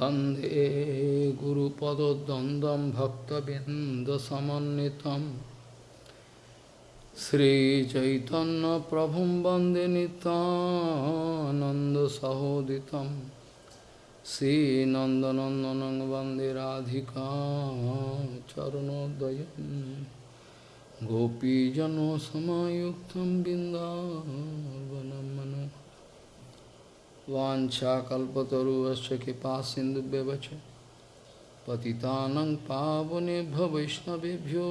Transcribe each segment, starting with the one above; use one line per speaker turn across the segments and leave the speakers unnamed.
वंदे गुरुपदद्वन्द्वं भक्तबिन्दसमन्वितं। श्रीचैतन्यप्रभुं वंदे नितानन्दसहोदितं श्रीनन्दनन्दनं वंदे राधिका चरणोदयं गोपीजनसमायुक्तं बिन्दावनं मनो वाञ्छाकल्पतरुश्च कृपा सिन्धुव्यवच पतितानं पावनेभ्य वैष्णवेभ्यो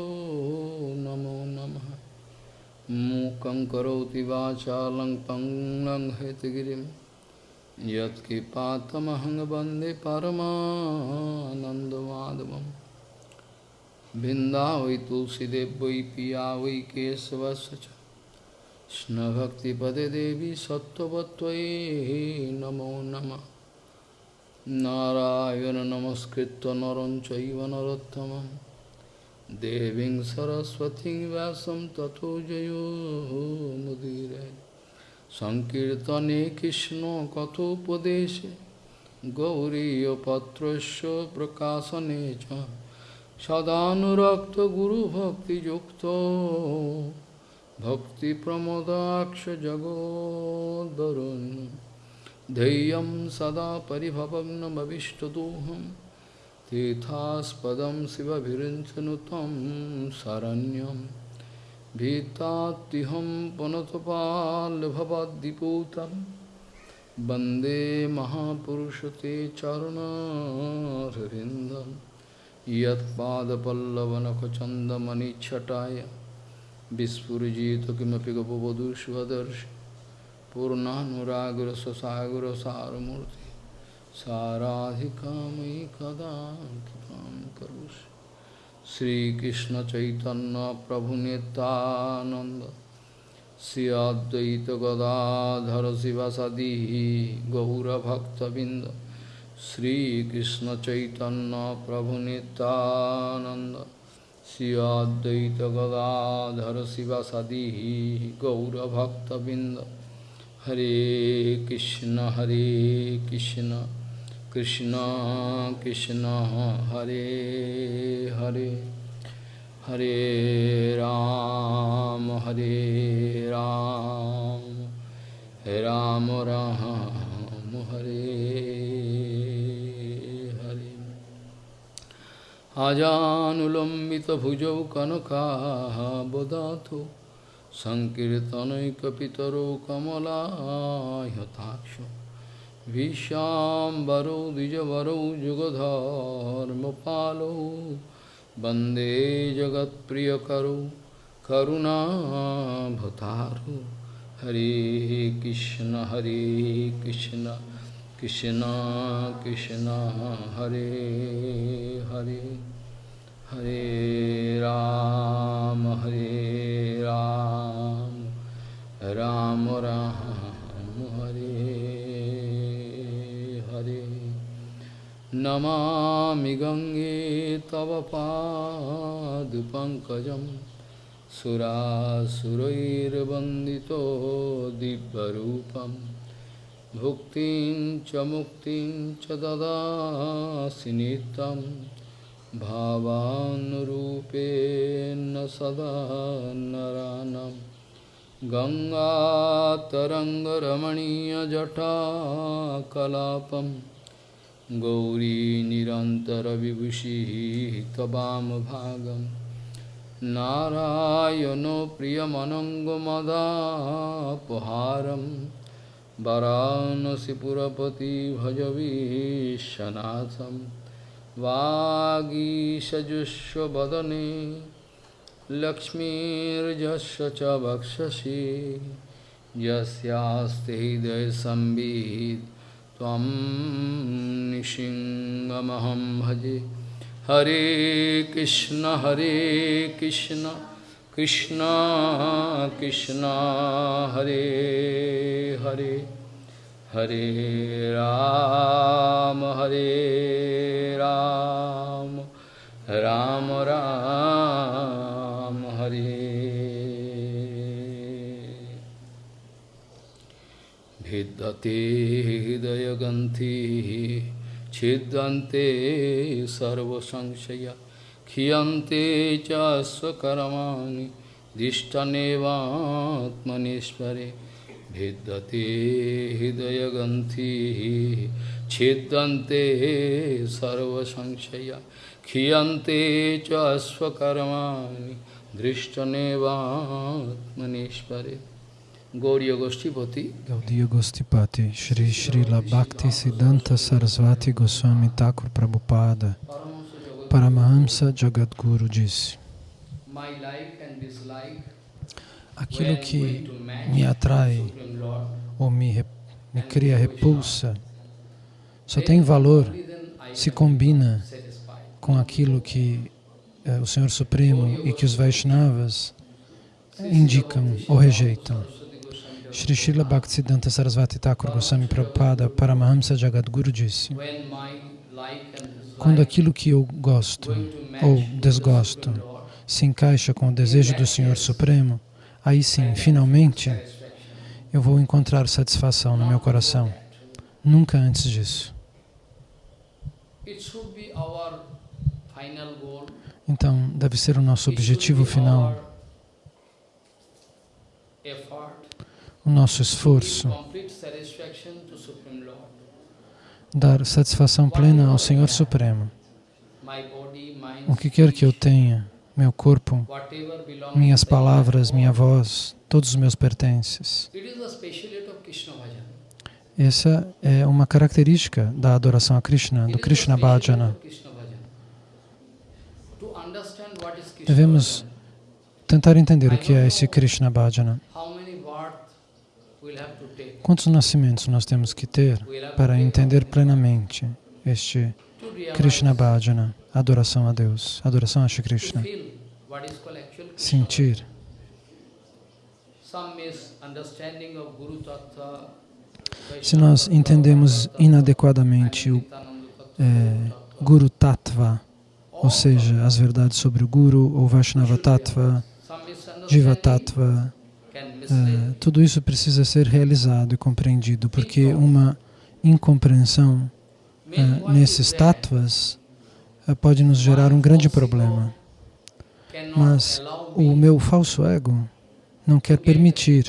नमो नमः। मूकं करोति वाचालं पङ्गं हयतगिरिं यत्कृपातमहं वंदे वै तुलसीदेव वै पिया वै केशवस्य কৃষ্ণভক্তিপদে দেবী সত্যবত্তয়ী নমো নম। নারায়ণ নমস্কৃত নরং চৈব নরোত্তম দেবীং সরস্বতী ব্যাসম তথো জয়োমুদীর সংকীর্তনে কৃষ্ণ কথোপদেশে। গৌরীপত্রস্য প্রকাশনে চ। সদানুরক্ত গুরুভক্তিযুক্ত। भक्तिप्रमोदाक्षजगोदरुन् धैर्यं सदा परिभवग्नमविष्टदोहं तीर्थास्पदं शिवभिरिञ्चनुतं शरण्यं भीतात्तिहं पुनतपाल्भवद्दिपूतं वंदे महापुरुषते चरणरविन्दं यत्पादपल्लवनखचन्दमणिच्छटाय विस्फुजित किमपि गपवधुष्वदर्श पूर्णानुरागर ससागर सारमूर्ति साराधिका मयि कदा करीकृष्ण चैतन्य प्रभु नितानंद श्री अद्वैत गदाधर शिवसदी गौरभक्तबिंद श्रीकृष्ण चैतन्य प्रभु नितानंद श्री अद्वैत गदाधर शिवसदी गौरभक्तबिंद हरे कृष्ण हरे कृष्ण कृष्ण कृष्ण हरे हरे हरे राम हरे राम राम राम हरे हरे अजानुलम्बितभुजौ कनकाबदातु सङ्कीर्तनैकपितरो कमलायताक्ष विश्वाम्बरौ द्विजवरौ जुगधर्मपालौ वन्दे जगत्प्रियकरौ करुणाभतारु हरे कृष्ण हरे कृष्ण कृष्ण कृष्ण हरे हरे हरे राम हरे राम राम राम हरे हरे नमामि गङ्गे तव पादपङ्कजं सुरासुरैर्वन्दितो दिव्यरूपं भुक्तिं च मुक्तिं च ददासि नित्यं भावानुरूपेण सदा नरानं। गङ्गातरङ्गरमणीयजटाकलापं गौरी निरन्तरविभूषिः त्ववामभागं नारायणो वरानसिपुरपति भजवीशनाथं वागीषजुष्वदने लक्ष्मीर्जस्य च वक्षसि यस्यास्ति हृदयसंवित् त्वं निशिङ्गमहं भजे हरे कृष्ण हरे कृष्ण कृष्ण कृष्ण हरे हरे हरे राम हरे राम राम राम हरे भिद्यते हृदयगन्थि छिद्यन्ते सर्वसंशया Hiyante cha svakaramani Dishtanevatmanishpare Bhiddate hidayaganti Chiddante sarvasanshaya Khiyante cha svakaramani Drishtanevatmanishpare Gauriya Goshtipati
Gaudiya Goshtipati Shri Srila Bhakti Siddhanta Sarasvati Goswami Thakur Prabhupada Paramahamsa Jagadguru disse, aquilo que me atrai ou me, me cria repulsa só tem valor se combina com aquilo que eh, o Senhor Supremo e que os Vaishnavas indicam ou rejeitam. Shri Srila Bhaktisiddhanta Sarasvati Thakur Goswami Prabhupada Paramahamsa Jagadguru disse Quando aquilo que eu gosto ou desgosto se encaixa com o desejo do Senhor Supremo, aí sim, finalmente, eu vou encontrar satisfação no meu coração. Nunca antes disso. Então, deve ser o nosso objetivo final o nosso esforço, dar satisfação plena ao Senhor Supremo. O que quer que eu tenha, meu corpo, minhas palavras, minha voz, todos os meus pertences. Essa é uma característica da adoração a Krishna, do Krishna Bhajana. Devemos tentar entender o que é esse Krishna Bhajana. Quantos nascimentos nós temos que ter para entender plenamente este Krishna Bhajana, adoração a Deus, adoração a Shri Krishna? Sentir. Se nós entendemos inadequadamente o é, Guru Tattva, ou seja, as verdades sobre o Guru, ou Vaishnava Tattva, Jiva Tattva, Uh, tudo isso precisa ser realizado e compreendido, porque uma incompreensão uh, nesses tattvas uh, pode nos gerar um grande problema. Mas o meu falso ego não quer permitir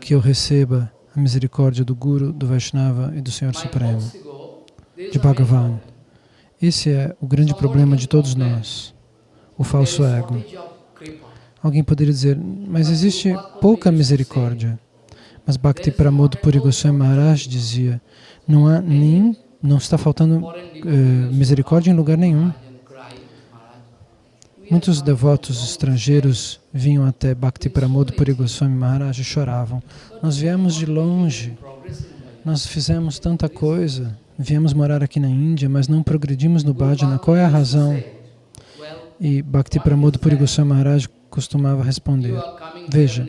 que eu receba a misericórdia do Guru, do Vaishnava e do Senhor Supremo, de Bhagavan. Esse é o grande problema de todos nós, o falso ego. Alguém poderia dizer, mas existe pouca misericórdia. Mas Bhakti Pramod Puri Goswami Maharaj dizia, não há nem, não está faltando uh, misericórdia em lugar nenhum. Muitos devotos estrangeiros vinham até Bhakti Pramod Puri Goswami Maharaj e choravam. Nós viemos de longe, nós fizemos tanta coisa, viemos morar aqui na Índia, mas não progredimos no bhajana. Qual é a razão? E Bhakti Pramod Puri Goswami Maharaj costumava responder, veja,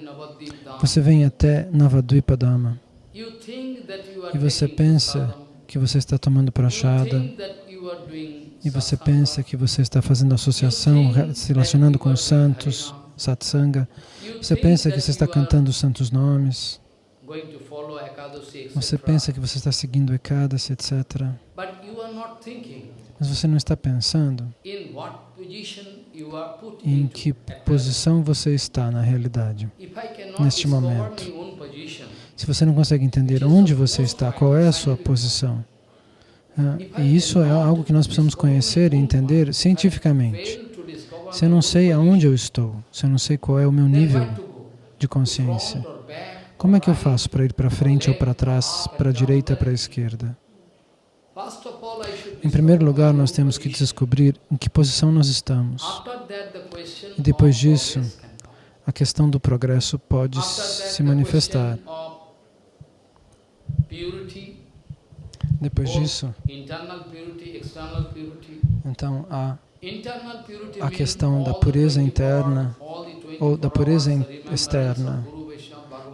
você vem até Navadvipadama e você pensa que você está tomando prachada. e você pensa que você está fazendo associação, se relacionando com os santos, satsanga, você pensa que você está cantando os santos nomes, você pensa que você está seguindo Ekadasi, etc. Mas você não está pensando em que posição você está na realidade, neste momento. Se você não consegue entender onde você está, qual é a sua posição, é, e isso é algo que nós precisamos conhecer e entender cientificamente. Se eu não sei aonde eu estou, se eu não sei qual é o meu nível de consciência, como é que eu faço para ir para frente ou para trás, para a direita ou para a esquerda? Em primeiro lugar, nós temos que descobrir em que posição nós estamos. E depois disso, a questão do progresso pode se manifestar. Depois disso, então a, a questão da pureza interna ou da pureza externa.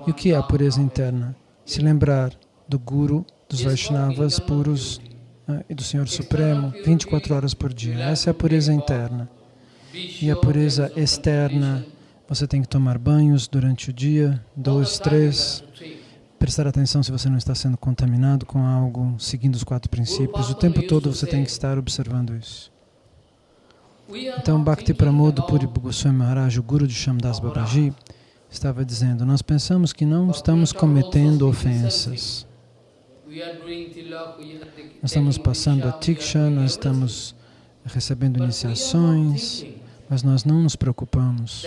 E o que é a pureza interna? Se lembrar do Guru, dos Vaishnavas puros e do Senhor Supremo 24 horas por dia. Essa é a pureza interna. E a pureza externa, você tem que tomar banhos durante o dia, dois, três, prestar atenção se você não está sendo contaminado com algo, seguindo os quatro princípios. O tempo todo você tem que estar observando isso. Então, Bhakti Pramod Puri Goswami Maharaj, o guru de Shamdas Babaji, estava dizendo, nós pensamos que não estamos cometendo ofensas. Nós estamos passando a Tiksha, nós estamos recebendo iniciações, mas nós não nos preocupamos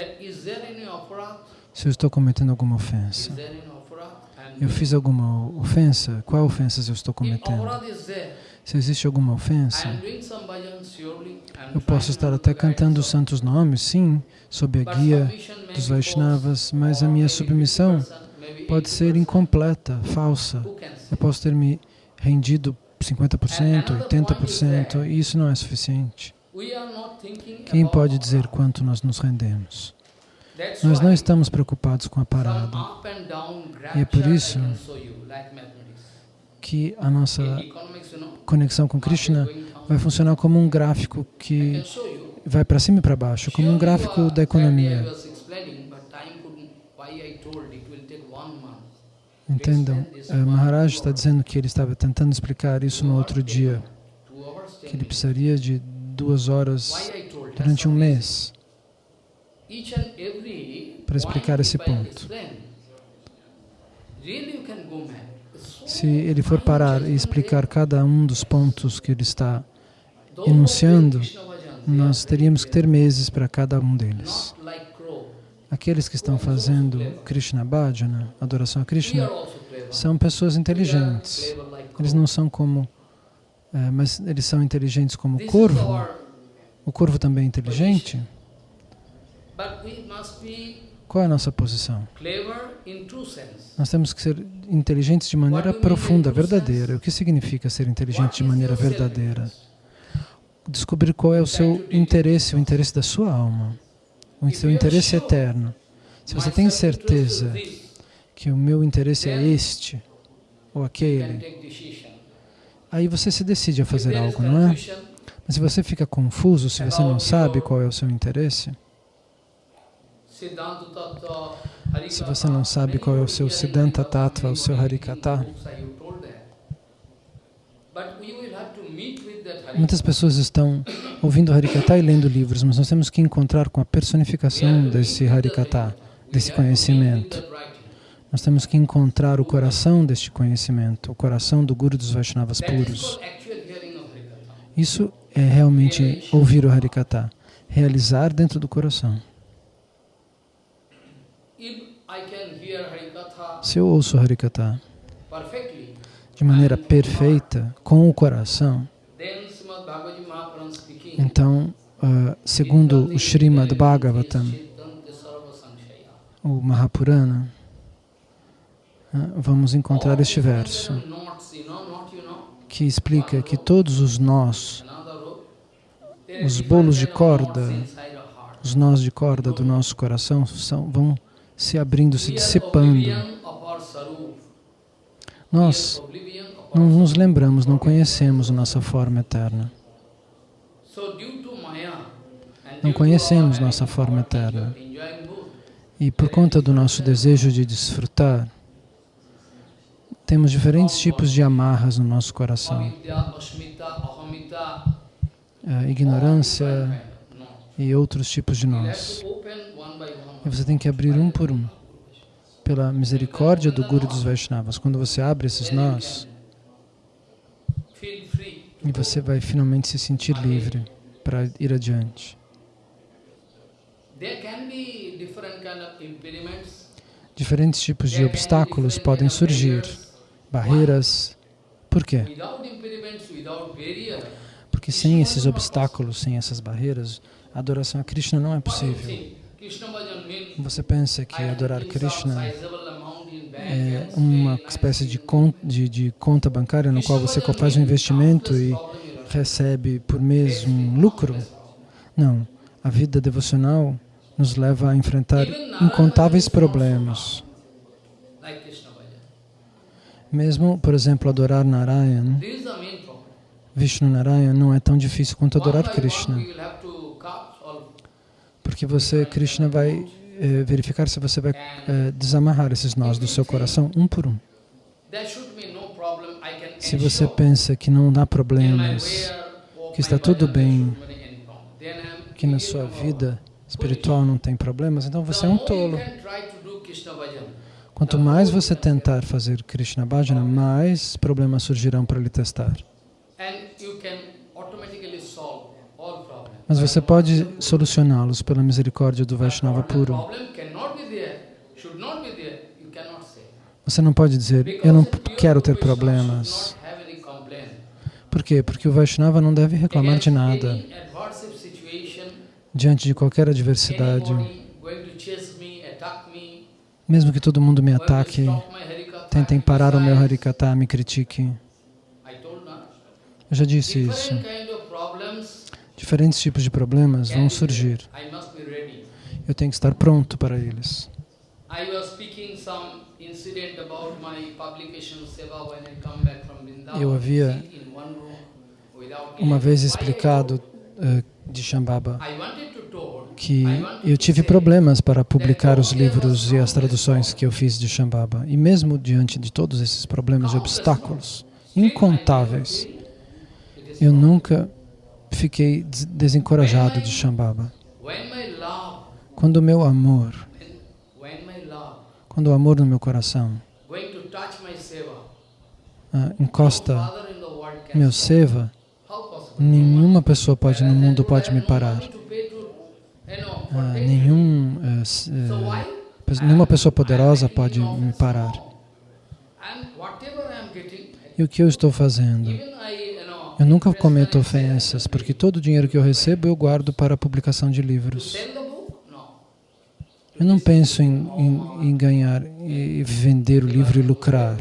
se eu estou cometendo alguma ofensa. Eu fiz alguma ofensa? Qual ofensa eu estou cometendo? Se existe alguma ofensa, eu posso estar até cantando os santos nomes, sim, sob a guia dos Vaishnavas, mas a minha submissão pode ser incompleta, falsa. Eu posso ter me rendido 50%, 80%, e isso não é suficiente. Quem pode dizer quanto nós nos rendemos? Nós não estamos preocupados com a parada. E é por isso que a nossa conexão com Krishna vai funcionar como um gráfico que vai para cima e para baixo, como um gráfico da economia. Entendam? Uh, Maharaj está dizendo que ele estava tentando explicar isso no outro dia, que ele precisaria de duas horas durante um mês para explicar esse ponto. Se ele for parar e explicar cada um dos pontos que ele está enunciando, nós teríamos que ter meses para cada um deles. Aqueles que estão fazendo Krishna Bhajana, adoração a Krishna, são pessoas inteligentes. Eles não são como, é, mas eles são inteligentes como o corvo. O corvo também é inteligente. Qual é a nossa posição? Nós temos que ser inteligentes de maneira profunda, verdadeira. O que significa ser inteligente de maneira verdadeira? Descobrir qual é o seu interesse, o interesse da sua alma o seu interesse eterno. Se você tem certeza que o meu interesse é este ou aquele, aí você se decide a fazer algo, não é? Mas se você fica confuso, se você não sabe qual é o seu interesse, se você não sabe qual é o seu Siddhanta Tattva, o seu Harikata, Muitas pessoas estão ouvindo Harikata e lendo livros, mas nós temos que encontrar com a personificação desse Harikata, desse conhecimento. Nós temos que encontrar o coração deste conhecimento, o coração do Guru dos Vaishnavas puros. Isso é realmente ouvir o Harikata, realizar dentro do coração. Se eu ouço o Harikata de maneira perfeita, com o coração, então, uh, segundo o Srimad Bhagavatam, o Mahapurana, uh, vamos encontrar este verso que explica que todos os nós, os bolos de corda, os nós de corda do nosso coração são, vão se abrindo, se dissipando. Nós não nos lembramos, não conhecemos nossa forma eterna. Não conhecemos nossa forma eterna. E por conta do nosso desejo de desfrutar, temos diferentes tipos de amarras no nosso coração. A ignorância e outros tipos de nós. E você tem que abrir um por um. Pela misericórdia do Guru dos Vaishnavas. Quando você abre esses nós, e você vai finalmente se sentir livre para ir adiante. Diferentes tipos de obstáculos podem surgir, barreiras. Por quê? Porque sem esses obstáculos, sem essas barreiras, a adoração a Krishna não é possível. Você pensa que adorar Krishna é uma espécie de conta, de, de conta bancária no qual você faz um investimento e recebe por mês um lucro? Não. A vida devocional nos leva a enfrentar incontáveis problemas. Mesmo, por exemplo, adorar Narayan, Vishnu Narayan não é tão difícil quanto adorar Krishna. Porque você, Krishna, vai eh, verificar se você vai eh, desamarrar esses nós do seu coração, um por um. Se você pensa que não há problemas, que está tudo bem, que na sua vida espiritual não tem problemas, então você é um tolo. Quanto mais você tentar fazer Krishna Bhajana, mais problemas surgirão para lhe testar.
and you can automatically solve all problems.
Mas você pode solucioná-los pela misericórdia do Vaishnava puro. Você não pode dizer, eu não quero ter problemas. Por quê? Porque o Vaishnava não deve reclamar de nada. Diante de qualquer adversidade, mesmo que todo mundo me ataque, tentem parar o meu. Harikata, me critique.
I told now.
Eu já disse isso.
Different kind of problems,
Diferentes tipos de problemas vão
be
surgir. Eu tenho que estar pronto para eles. Eu havia Uma vez explicado eh, de Shambhava que eu tive problemas para publicar os livros e as traduções que eu fiz de Shambhava. E mesmo diante de todos esses problemas e obstáculos incontáveis, eu nunca fiquei des- desencorajado de Shambhava. Quando o meu amor, quando o amor no meu coração
no
encosta meu seva, nenhuma pessoa pode no mundo pode me parar.
Taking.
nenhum, pe- nenhuma pessoa poderosa pode me parar. E o que eu estou fazendo? Eu nunca cometo ofensas, porque todo o dinheiro que eu recebo eu guardo para a publicação de livros. Eu não penso em, em- em ganhar e vender o livro e lucrar.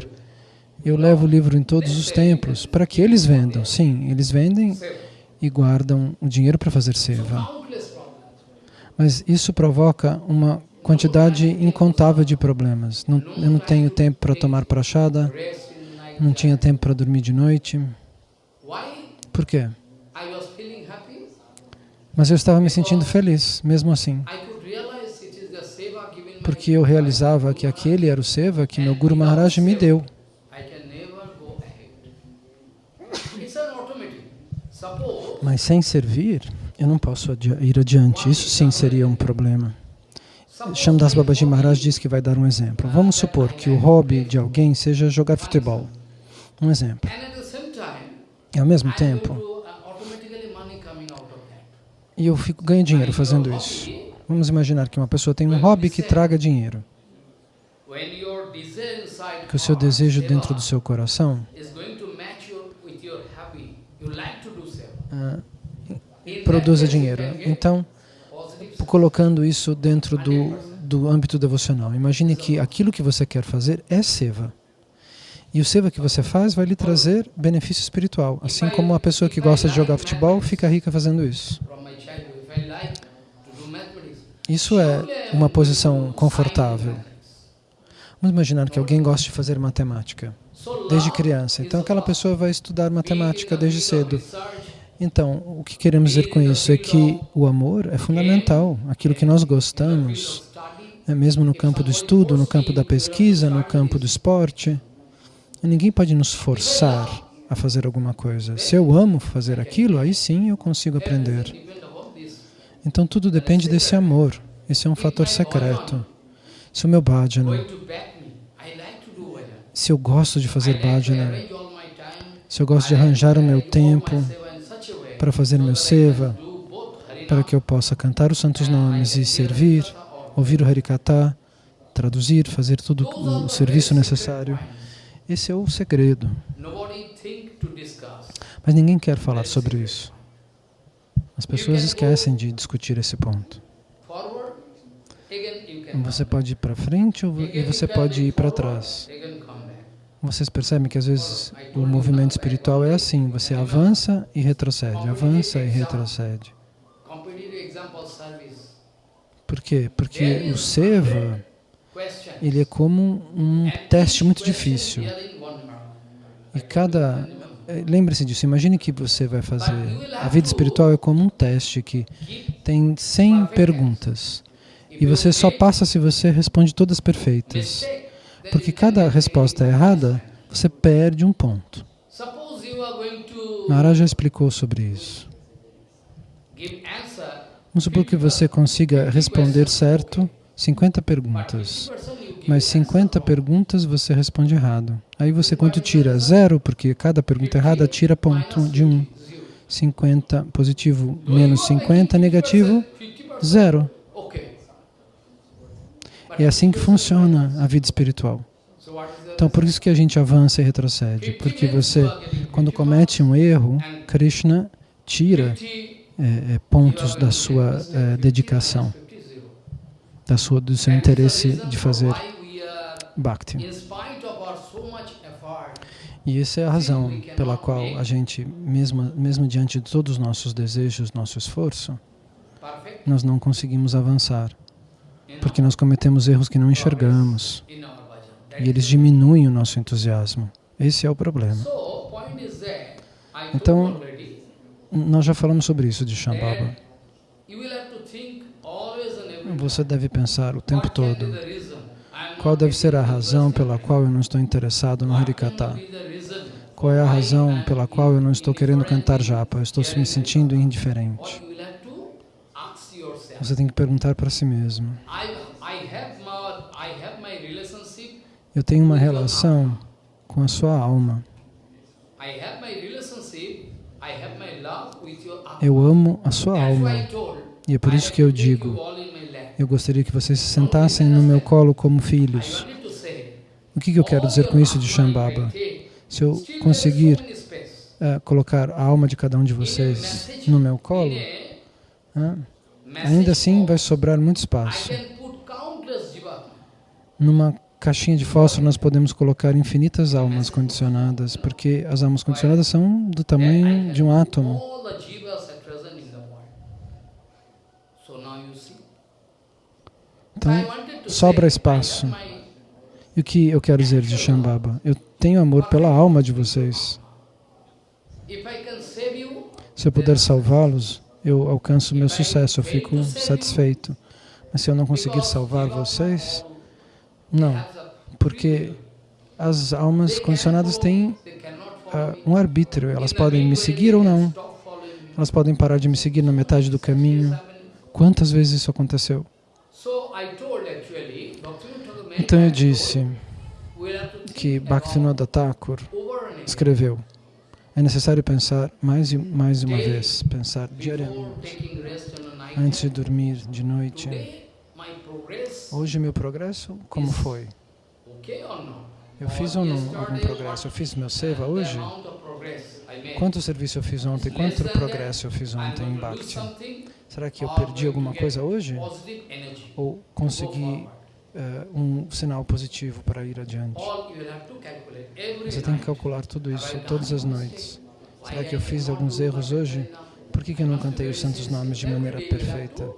Eu levo o livro em todos os templos para que eles vendam. Sim, eles vendem e guardam o dinheiro para fazer seva. Mas isso provoca uma quantidade incontável de problemas. Não, eu não tenho tempo para tomar prachada, não tinha tempo para dormir de noite. Por quê? Mas eu estava me sentindo feliz, mesmo assim. Porque eu realizava que aquele era o seva que meu Guru Maharaj me deu. Mas sem servir, eu não posso adi- ir adiante. Isso sim seria um problema. Shamdas Babaji Maharaj diz que vai dar um exemplo. Vamos supor que o hobby de alguém seja jogar futebol. Um exemplo.
and at the same time,
E ao mesmo tempo, e eu fico, ganho dinheiro fazendo isso. Vamos imaginar que uma pessoa tem um hobby que traga dinheiro. Que o seu desejo dentro do seu coração ah, produza dinheiro. Então, colocando isso dentro do, do âmbito devocional. Imagine que aquilo que você quer fazer é seva. E o seva que você faz vai lhe trazer benefício espiritual. Assim como a pessoa que gosta de jogar futebol fica rica fazendo isso. Isso é uma posição confortável. Vamos imaginar que alguém gosta de fazer matemática desde criança. Então aquela pessoa vai estudar matemática desde cedo. Então, o que queremos dizer com isso é que o amor é fundamental. Aquilo que nós gostamos
of study,
é mesmo no campo do estudo, no campo da pesquisa, no campo do esporte. Ninguém pode nos forçar a fazer alguma coisa. Se eu amo fazer aquilo, aí sim eu consigo aprender. Então tudo depende desse amor. Esse é um fator secreto. Se o meu bhajana, se eu gosto de fazer bhajana, se eu gosto de arranjar o meu tempo para fazer meu seva, para que eu possa cantar os santos nomes e servir, ouvir o Harikata, traduzir, fazer todo o serviço necessário. Esse é o segredo. Mas ninguém quer falar sobre isso. As pessoas esquecem de discutir esse ponto. Você pode ir para frente e você pode ir para trás. Vocês percebem que às vezes o movimento espiritual é assim, você avança e retrocede, avança e retrocede. Por quê? Porque o seva. Ele é como um teste muito difícil. E cada... eh, Lembre-se disso, imagine que você vai fazer... A vida espiritual é como um teste que tem 100 perguntas. E você só passa se você responde todas perfeitas. Porque cada resposta errada você perde um ponto. Maharaj já explicou sobre isso. Vamos supor que você consiga responder certo 50 perguntas,
50% you give
mas
answer
50
wrong.
perguntas você responde errado. Aí você quanto tira? Zero, porque cada pergunta errada tira ponto de 1. Um. 50 positivo menos 50 negativo,
50%,
zero. É assim que funciona a vida espiritual. Então por isso que a gente avança e retrocede, porque você, quando comete um erro, Krishna tira
50,
é, é, pontos da sua é, dedicação, da sua, do seu interesse de fazer bhakti.
Much effort,
E essa é a razão pela qual a gente, mesmo, mesmo diante de todos os nossos desejos, nosso esforço, nós não conseguimos avançar, porque nós cometemos erros que não enxergamos e eles diminuem o nosso entusiasmo. Esse é o problema. Então, Nós já falamos sobre isso de Shambhava.
that you will have to think always and every time,
Você deve pensar o tempo todo qual deve ser a razão pela qual eu não estou interessado no Harikata. Qual é a razão pela qual eu não estou querendo cantar japa? Eu estou me sentindo indiferente. Você tem que perguntar para si mesmo. Eu tenho uma relação com a sua alma. Eu amo a sua alma. E é por isso que eu digo, eu gostaria que vocês se sentassem no meu colo como filhos. O que, que eu quero dizer com isso de Shambhava? Se eu conseguir eh, colocar a alma de cada um de vocês no meu colo,
message
ainda assim vai sobrar muito espaço. Numa caixinha de fósforo nós podemos colocar infinitas almas condicionadas, porque as almas condicionadas são do tamanho de um átomo. Então, sobra espaço. E o que eu quero dizer de Shambhava? Eu tenho amor pela alma de vocês. Se eu puder salvá-los, eu alcanço o meu sucesso, eu fico satisfeito. Mas se eu não conseguir salvar vocês, não, porque as almas condicionadas têm ah, um arbítrio, elas podem me seguir ou não, elas podem parar de me seguir na metade do caminho. Quantas vezes isso aconteceu? Então eu disse que Bhaktivinoda Thakur escreveu é necessário pensar mais e mais uma vez, pensar diariamente, antes de dormir de noite. Hoje meu progresso, como foi? Eu fiz ou não algum progresso? Eu fiz meu seva hoje? Quanto serviço eu fiz ontem? Quanto progresso eu fiz ontem em Bhakti? Será que eu perdi alguma coisa hoje? Ou consegui uh, um sinal positivo para ir adiante? Você tem que calcular tudo isso todas as noites. Será que eu fiz alguns erros hoje? Por que, que eu não cantei os santos nomes de maneira perfeita?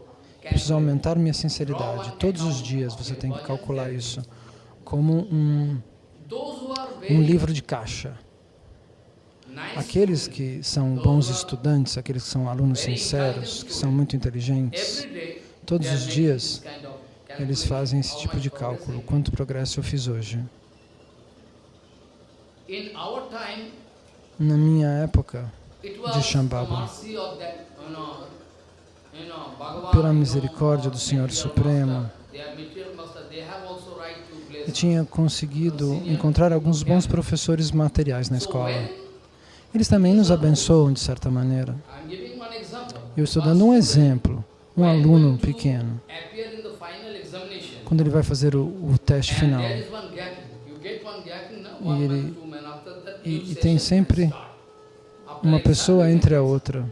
Preciso aumentar minha sinceridade. Todos os dias você tem que calcular isso como um, um livro de caixa. Aqueles que são bons estudantes, aqueles que são alunos sinceros, que são muito inteligentes, todos os dias eles fazem esse tipo de cálculo. Quanto progresso eu fiz hoje? Na minha época de Shambhava, pela misericórdia do Senhor Supremo, eu tinha conseguido encontrar alguns bons professores materiais na escola. Eles também nos abençoam de certa maneira. Eu estou dando um exemplo. Um aluno pequeno, quando ele vai fazer o, o teste final, e, ele, e, e tem sempre uma pessoa entre a outra,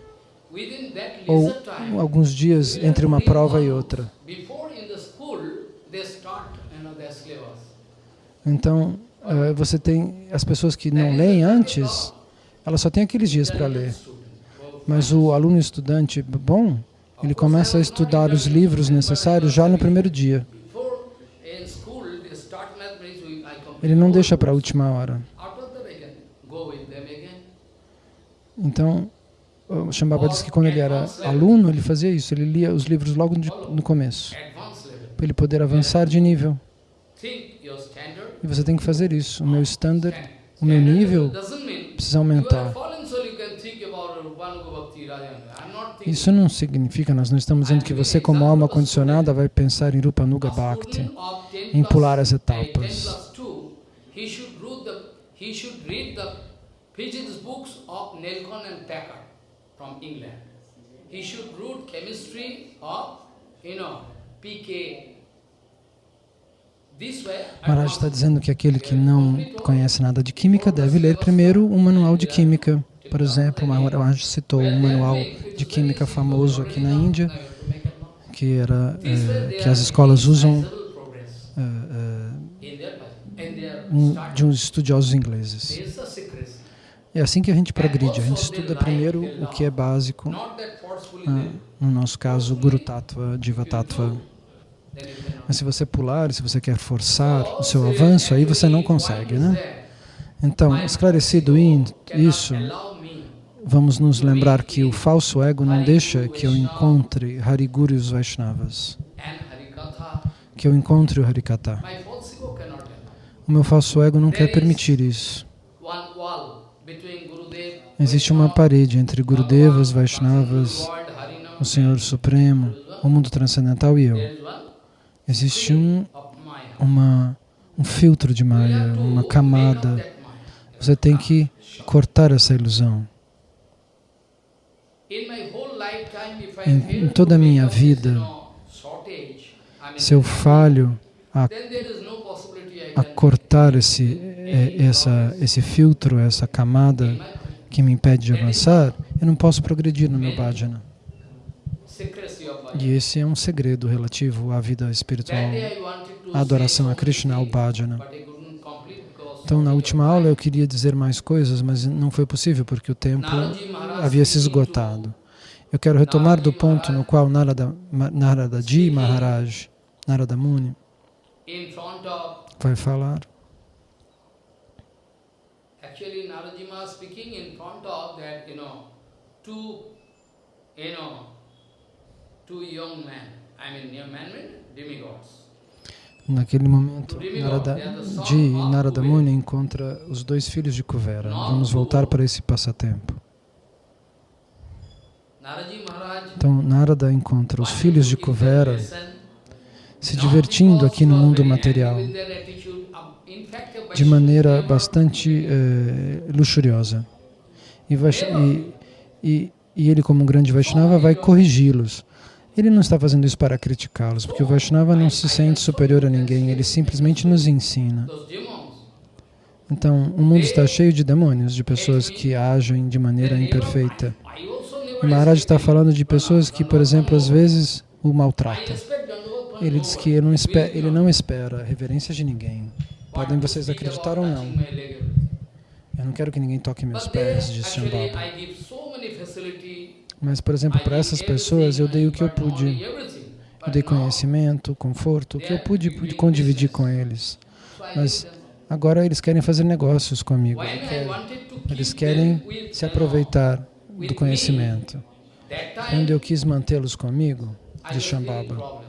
ou alguns dias entre uma prova e outra. Então, uh, você tem as pessoas que não leem antes, elas só têm aqueles dias para ler. Mas o aluno estudante bom, ele começa a estudar os livros necessários já no primeiro dia. Ele não deixa para a última hora. Então, o Shambhava diz que quando ele era aluno, ele fazia isso, ele lia os livros logo no começo, para ele poder avançar de nível. E você tem que fazer isso. O meu standard, o meu nível precisa aumentar. Isso não significa, nós não estamos dizendo que você, como alma condicionada, vai pensar em Rupanuga Bhakti,
student of 10
em pular as etapas.
10 plus 2, he should read the he should read the physics books of Nelson and Packard from England. He should read chemistry of you know PK.
Maharaj
want-
está dizendo que aquele que não conhece nada de química deve ler primeiro um manual de química. Por exemplo, Maharaj citou um manual de química famoso aqui na Índia, que, era, eh, que as escolas usam
Sizable progress
eh, eh,
in their in their
um-
start.
De uns estudiosos ingleses. É assim que a gente progride. A gente estuda primeiro o que é básico, ah, no nosso caso, Guru Tattva, Diva Tattva. Mas se você pular, se você quer forçar o seu avanço, aí você não consegue, né? Então, esclarecido isso, vamos nos lembrar que o falso ego não deixa que eu encontre Hariguru e os Vaishnavas, que eu encontre o Harikata.
My false ego cannot allow.
O meu falso ego não quer permitir isso. Existe uma parede entre Gurudevas, Vaishnavas, o Senhor Supremo, o mundo transcendental e eu. Existe um, uma, um filtro de Maya, uma camada. Você tem que cortar essa ilusão. Em- em toda a minha vida, Se eu falho a,
then there is no possibility I
a cortar esse, é, essa, esse filtro, essa camada que me impede de avançar, eu não posso progredir no meu bhajana. E esse é um segredo relativo à vida espiritual, à adoração a Krishna, ao bhajana. Então, na última aula eu queria dizer mais coisas, mas não foi possível porque o tempo havia se esgotado. Eu quero retomar do ponto no qual Narada, Narada Ji Maharaj, Narada Muni, vai falar.
actually Narajima speaking in front of that you know two you know two young men I mean young men mean demigods
Naquele momento, Narada Ji e Narada Muni encontra os dois filhos de Kuvera. Vamos voltar para esse passatempo. Então, Narada encontra os filhos de Kuvera se divertindo aqui no mundo material de maneira bastante eh, luxuriosa. E, e, e, ele, como um grande Vaishnava, vai corrigi-los. Ele não está fazendo isso para criticá-los, porque o Vaishnava não se sente superior a ninguém, ele simplesmente nos ensina. Então, o mundo está cheio de demônios, de pessoas que agem de maneira imperfeita. E Maharaj está falando de pessoas que, por exemplo, às vezes o maltratam. Ele diz que ele não, espera, ele não espera reverência de ninguém. Podem vocês acreditar ou não. Eu não quero que ninguém toque meus pés, disse Shambhava. Mas, por exemplo, para essas pessoas eu dei o que eu pude. Eu dei conhecimento, conforto, o que eu pude, pude condividir com eles. Mas agora eles querem fazer negócios comigo. Eles querem se aproveitar do conhecimento. Quando eu quis mantê-los comigo, de Shambhava,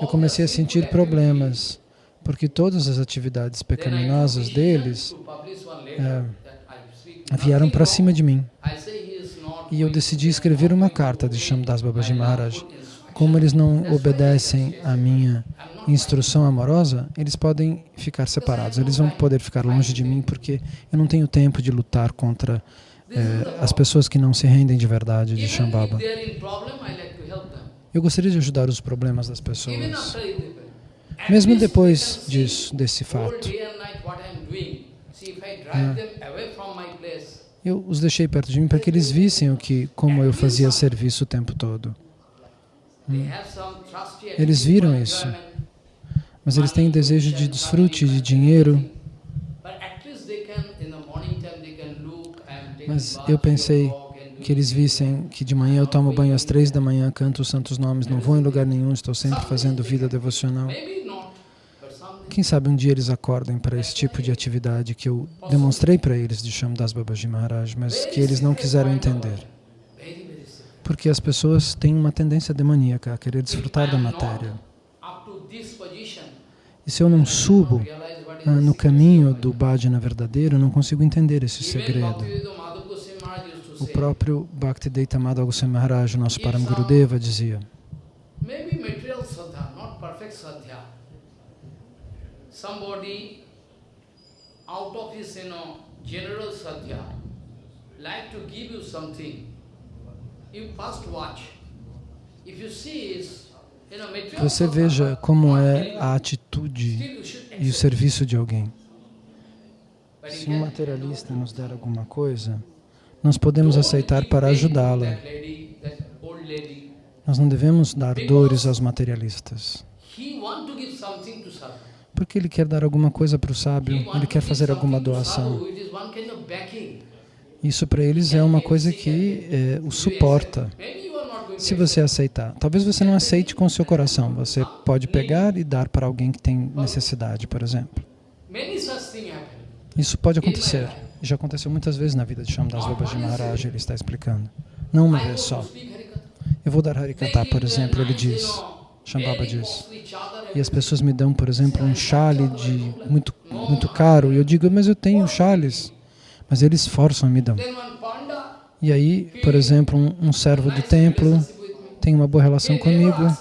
eu comecei a sentir problemas, porque todas as atividades pecaminosas deles é, vieram para cima de mim. E eu decidi escrever uma carta de Shamdas Babaji Maharaj. Como eles não obedecem à minha instrução amorosa, eles podem ficar separados. Eles vão poder ficar longe de mim porque eu não tenho tempo de lutar contra eh, as pessoas que não se rendem de verdade de Shambhava. Eu gostaria de ajudar os problemas das pessoas. Mesmo depois disso, desse fato. Eu os deixei perto de mim para que eles vissem o que, como eu fazia serviço o tempo todo. Eles viram isso. Mas eles têm desejo de desfrute, de dinheiro. Mas eu pensei que eles vissem que de manhã eu tomo banho às três da manhã, canto os santos nomes, não vou em lugar nenhum, estou sempre fazendo vida devocional. Quem sabe um dia eles acordem para esse tipo de atividade que eu demonstrei para eles de Shamdas Babaji Maharaj, mas que eles não quiseram entender. Porque as pessoas têm uma tendência demoníaca a querer desfrutar da matéria. E se eu não subo ah, no caminho do bhajana verdadeiro, eu não consigo entender esse segredo.
Bhaktivedanta Madhav Goswami Maharaj used to
O próprio Bhaktivedanta Madhava Goswami Maharaj, nosso Param Gurudeva, dizia
maybe material sadhya, not perfect sadhya. Somebody out of his, you know, general sadhya, like to give you something. You first watch. If you see is, you know, material
Você veja como é a atitude e o serviço de alguém. Se um materialista nos der alguma coisa, nós podemos aceitar para ajudá-la. Nós não devemos dar dores aos materialistas. Porque ele quer dar alguma coisa para o sábio, ele quer fazer alguma doação. Isso para eles é uma coisa que é, o suporta. Se você aceitar, talvez você não aceite com o seu coração. Você pode pegar e dar para alguém que tem necessidade, por exemplo. Isso pode acontecer. Já aconteceu muitas vezes na vida de Shamdas Babaji Maharaj, ele está explicando. Não uma vez só. Eu vou dar Harikata, por exemplo, ele diz. Shambhava diz. E as pessoas me dão, por exemplo, um chale de muito, muito caro. E eu digo, mas eu tenho chales. Mas eles forçam e me dão. E aí, por exemplo, um, um servo do templo tem uma boa relação comigo.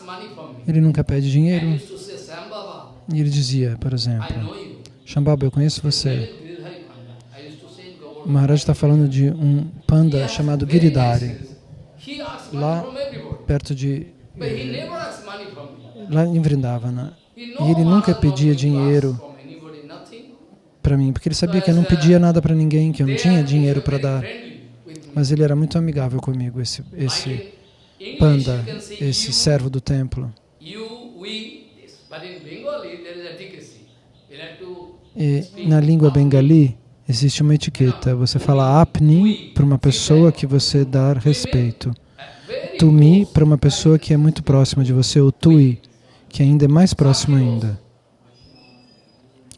Ele nunca pede dinheiro. E ele dizia, por exemplo. Shambhava, eu conheço você.
Giridhari Panda. I used to say in
O. Maharaj está falando de um panda chamado Giridhari, Lá- perto de... Lá em Vrindavana. E ele nunca pedia dinheiro para mim, porque ele sabia que eu não pedia nada para ninguém, que eu não tinha dinheiro para dar. Mas ele era muito amigável comigo, esse, esse panda, esse servo do templo. E na língua bengali existe uma etiqueta. Você fala apni para uma pessoa que você dá respeito.
uh,
Tumi para uma pessoa que é muito próxima de você, ou tui, que ainda é mais próximo ainda.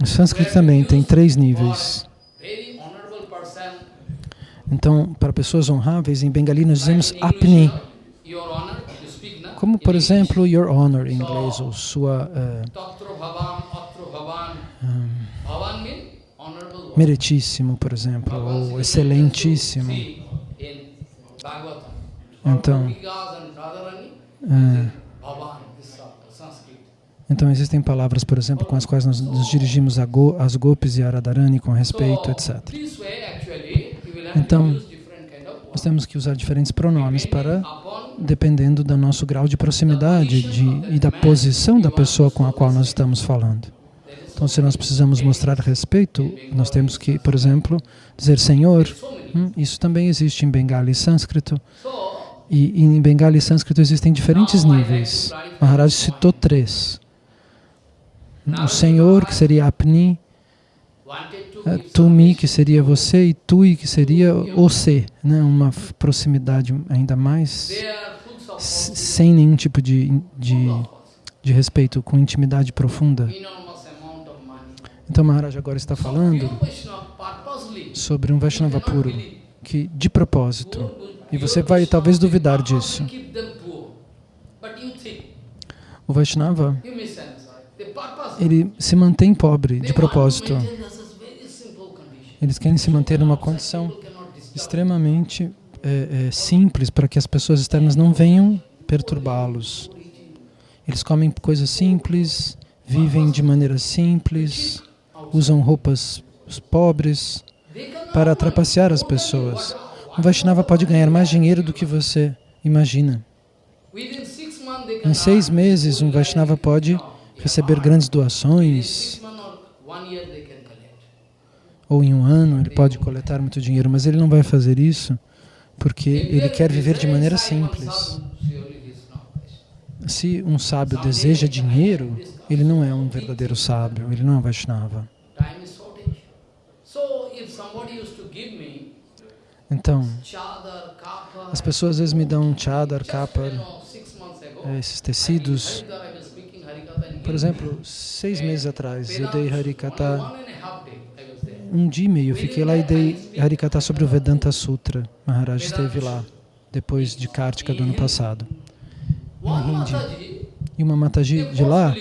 O sânscrito também tem três níveis. Então, para pessoas honráveis, em bengali nós dizemos apni. Como, por exemplo, your honor em inglês, ou sua eh,
Tatro
meritíssimo, por exemplo, ou excelentíssimo. Então,
Sanskrit.
então existem palavras, por exemplo, com as quais nós nos dirigimos a Go, às Gopis e a Radharani com respeito, etc. Então, Nós temos que usar diferentes pronomes para, dependendo do nosso grau de proximidade de, e da posição da pessoa com a qual nós estamos falando. Então, se nós precisamos mostrar respeito, nós temos que, por exemplo, dizer Senhor. Hum, Isso também existe em Bengali e Sânscrito. E em Bengali e Sânscrito existem diferentes níveis. Maharaj citou três. O Senhor, que seria Apni, eh, Tumi, que seria você, e Tui, que seria Você, né? uma proximidade ainda mais sem nenhum tipo de, de, de respeito, com intimidade profunda. Então Maharaj agora está falando sobre um Vaishnava puro, que de propósito, e você vai talvez duvidar disso. O Vaishnava, ele se mantém pobre de propósito. Eles querem se manter numa condição extremamente é, é, simples para que as pessoas externas não venham perturbá-los. Eles comem coisas simples, vivem de maneira simples, usam roupas pobres para trapacear as pessoas. Um Vaishnava pode ganhar mais dinheiro do que você imagina. Em seis meses, um Vaishnava pode receber grandes doações, ou em um ano ele pode coletar muito dinheiro, mas ele não vai fazer isso porque ele quer viver de maneira simples. Se um sábio deseja dinheiro, ele não é um verdadeiro sábio, ele não é um Vaishnava.
Time is shortage. So if somebody used to give me
Então, as pessoas às vezes me dão um chadar, kapar, eh, esses tecidos. Por exemplo, seis meses atrás eu dei Harikata, um dia e meio eu fiquei lá e dei Harikata sobre o Vedanta Sutra. Maharaj esteve lá, depois de Kartika do ano passado.
One
Hindi.
Mataji,
E uma Mataji de lá,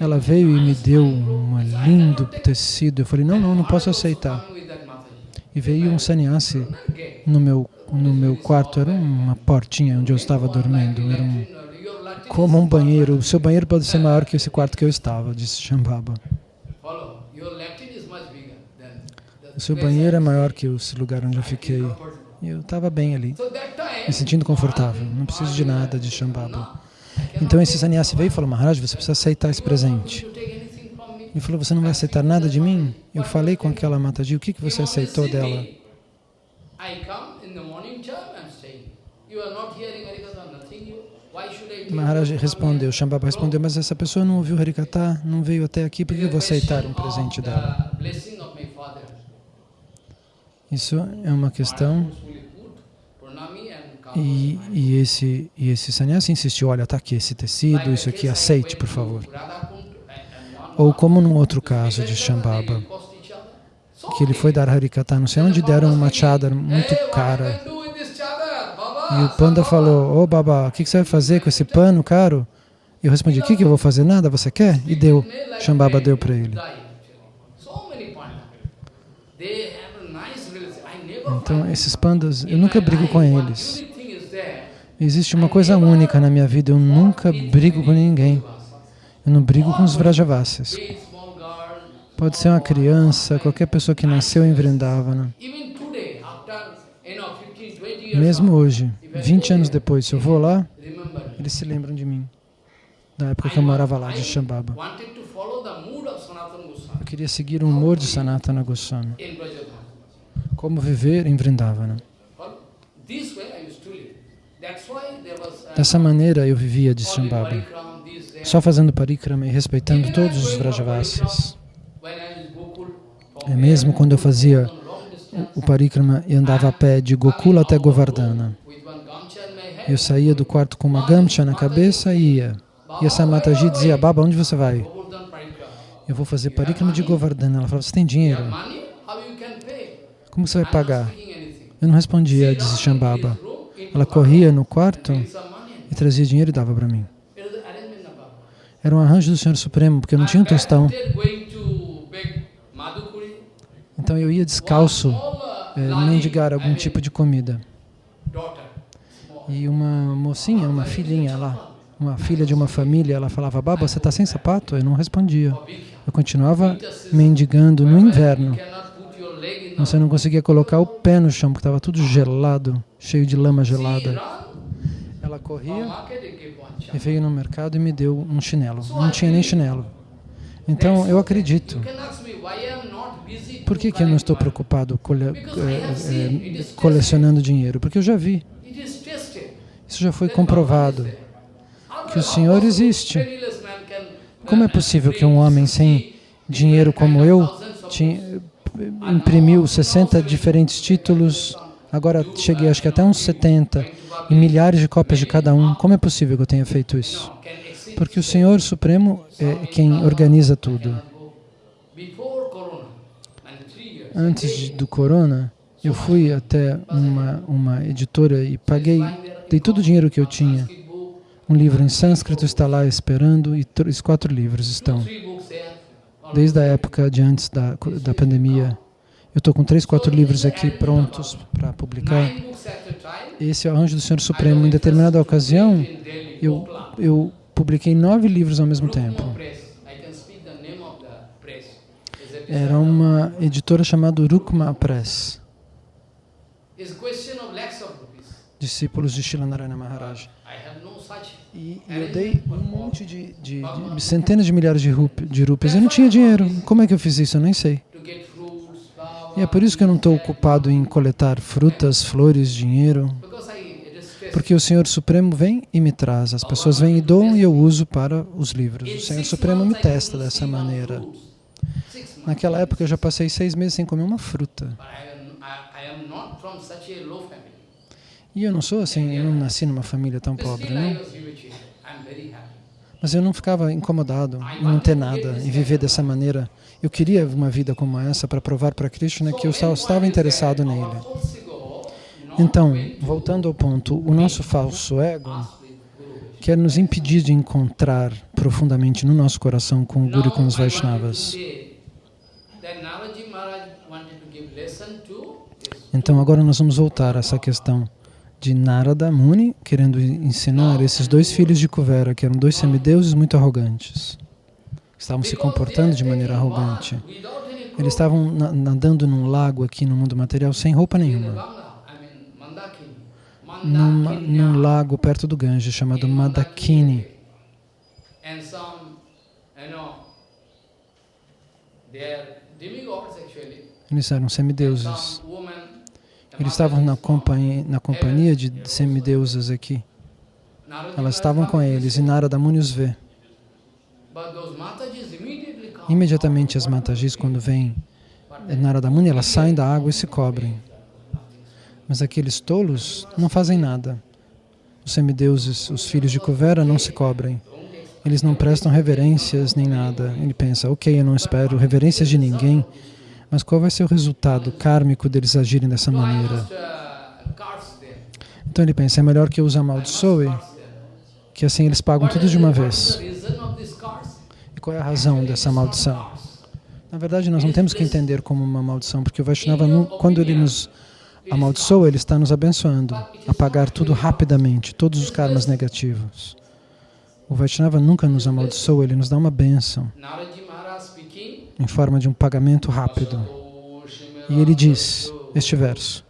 ela veio e me deu uma lindo tecido. Eu falei, não, não, não posso aceitar. E veio um sannyasi no meu, no meu quarto, era uma portinha onde eu estava dormindo, era um, como um banheiro. O seu banheiro pode ser maior que esse quarto que eu estava, disse Shambhava. O seu banheiro é maior que esse lugar onde eu fiquei. E eu estava bem ali, me sentindo confortável. Não preciso de nada de Shambhava. Então esse sannyasi veio e falou, Maharaj, você precisa aceitar esse presente. Ele falou, você não vai aceitar nada de mim? Eu falei com aquela Mataji, o que, que você aceitou dela? Maharaj respondeu, Shambhava respondeu, mas essa pessoa não ouviu Harikata, não veio até aqui, por que eu vou aceitar um presente dela? Isso é uma questão e, e, esse, e esse sannyasi insistiu, olha, está aqui esse tecido, isso aqui, aceite, por favor. Ou como num outro caso de Shambhava, que ele foi dar Harikata, não sei onde deram uma chadar muito cara. E o panda falou, ô oh, Baba, o que, você vai fazer com esse pano caro? Eu respondi, o que, que eu vou fazer? Nada, você quer? E deu. Shambhava deu para ele. Então, esses pandas, eu nunca brigo com eles. Existe uma coisa única na minha vida, eu nunca brigo com ninguém. Eu não brigo com os Vrajavasis. Pode ser uma criança, qualquer pessoa que nasceu em Vrindavana. Mesmo hoje, 20 anos depois, se eu vou lá, eles se lembram de mim, da época que eu morava lá, de Shambhava. Eu queria seguir o humor de Sanatana Goswami. Como viver em Vrindavana. Dessa maneira eu vivia de Shambhava, só fazendo parikrama e respeitando todos os Vrajavasis. É mesmo quando eu fazia o parikrama e andava a pé de Gokula até Govardhana. Eu saía do quarto com uma gamcha na cabeça e ia. E essa Mataji dizia, Baba, onde você vai? Eu vou fazer parikrama de Govardhana. Ela falava, você tem dinheiro? Como você vai pagar? Eu não respondia, disse Shambhava. Ela corria no quarto e trazia dinheiro e dava para mim. Era um arranjo do Senhor Supremo, porque não tinha tostão. Então eu ia descalço é, mendigar algum tipo de comida. E uma mocinha, uma filhinha lá, uma filha de uma família, ela falava, Baba, você está sem sapato? Eu não respondia. Eu continuava mendigando no inverno. Você não conseguia colocar o pé no chão, porque estava tudo gelado, cheio de lama gelada. Ela corria e veio no mercado e me deu um chinelo. Não tinha nem chinelo. Então, eu acredito. Por que, que eu não estou preocupado cole, é, é, colecionando dinheiro? Porque eu já vi. Isso já foi comprovado. Que o Senhor existe. Como é possível que um homem sem dinheiro como eu tinha, imprimiu 60 diferentes títulos, agora cheguei acho que até uns 70, e milhares de cópias de cada um. Como é possível que eu tenha feito isso? Porque o Senhor Supremo é quem organiza tudo. Antes de, do Corona, eu fui até uma, uma editora e paguei, dei todo o dinheiro que eu tinha. Um livro em sânscrito está lá esperando e três, quatro livros estão desde a época de antes da, da pandemia. Eu estou com três, quatro livros aqui prontos para publicar. Esse é o Anjo do Senhor Supremo. Em determinada ocasião, eu, eu publiquei nove livros ao mesmo tempo. Era uma editora chamada Rukma Press. Discípulos de Shilanarayana Maharaj. E, eu dei um monte de, de, de, centenas de milhares de, rup, de rupias. Eu não tinha dinheiro. Como é que eu fiz isso? Eu nem sei. E é por isso que eu não estou ocupado em coletar frutas, flores, dinheiro. Porque o Senhor Supremo vem e me traz. As pessoas vêm e doam e eu uso para os livros. O Senhor Supremo me testa dessa maneira. Naquela época eu já passei seis meses sem comer uma fruta. E eu não sou assim, eu não nasci numa família tão pobre, não. Mas eu não ficava incomodado em não ter nada, em viver dessa maneira. Eu queria uma vida como essa para provar para Krishna que eu estava interessado nele. Então, voltando ao ponto, o nosso falso ego quer nos impedir de encontrar profundamente no nosso coração com o Guru e com os Vaishnavas. Então agora nós vamos voltar a essa questão de Narada Muni querendo ensinar esses dois filhos de Kuvera, que eram dois semideuses muito arrogantes. Estavam se comportando de maneira arrogante. Eles estavam na- nadando num lago aqui no mundo material sem roupa nenhuma.
Mandakini.
num lago perto do Ganges chamado Madakini. Eles eram semideuses. Eles estavam na, companhia, na companhia de semideusas aqui. Elas estavam com eles e Narada Muni os vê.
But those Matajis immediately come.
Imediatamente as Matajis, quando vêm Narada Muni, elas saem da água e se cobrem. Mas aqueles tolos não fazem nada. Os semideuses, os filhos de Kuvera, não se cobrem. Eles não prestam reverências nem nada. Ele pensa, ok, eu não espero reverências de ninguém, mas qual vai ser o resultado kármico deles agirem dessa maneira? Então ele pensa, é melhor que eu os amaldiçoe, que assim eles pagam tudo de uma vez.
is the reason of this curse?
E qual é a razão dessa maldição? Na verdade, nós não temos que entender como uma maldição, porque o Vaishnava, quando ele nos amaldiçoa, ele está nos abençoando a pagar tudo rapidamente, todos os karmas negativos. O Vaishnava nunca nos amaldiçoa, ele nos dá uma bênção em forma de um pagamento rápido. E ele diz este verso.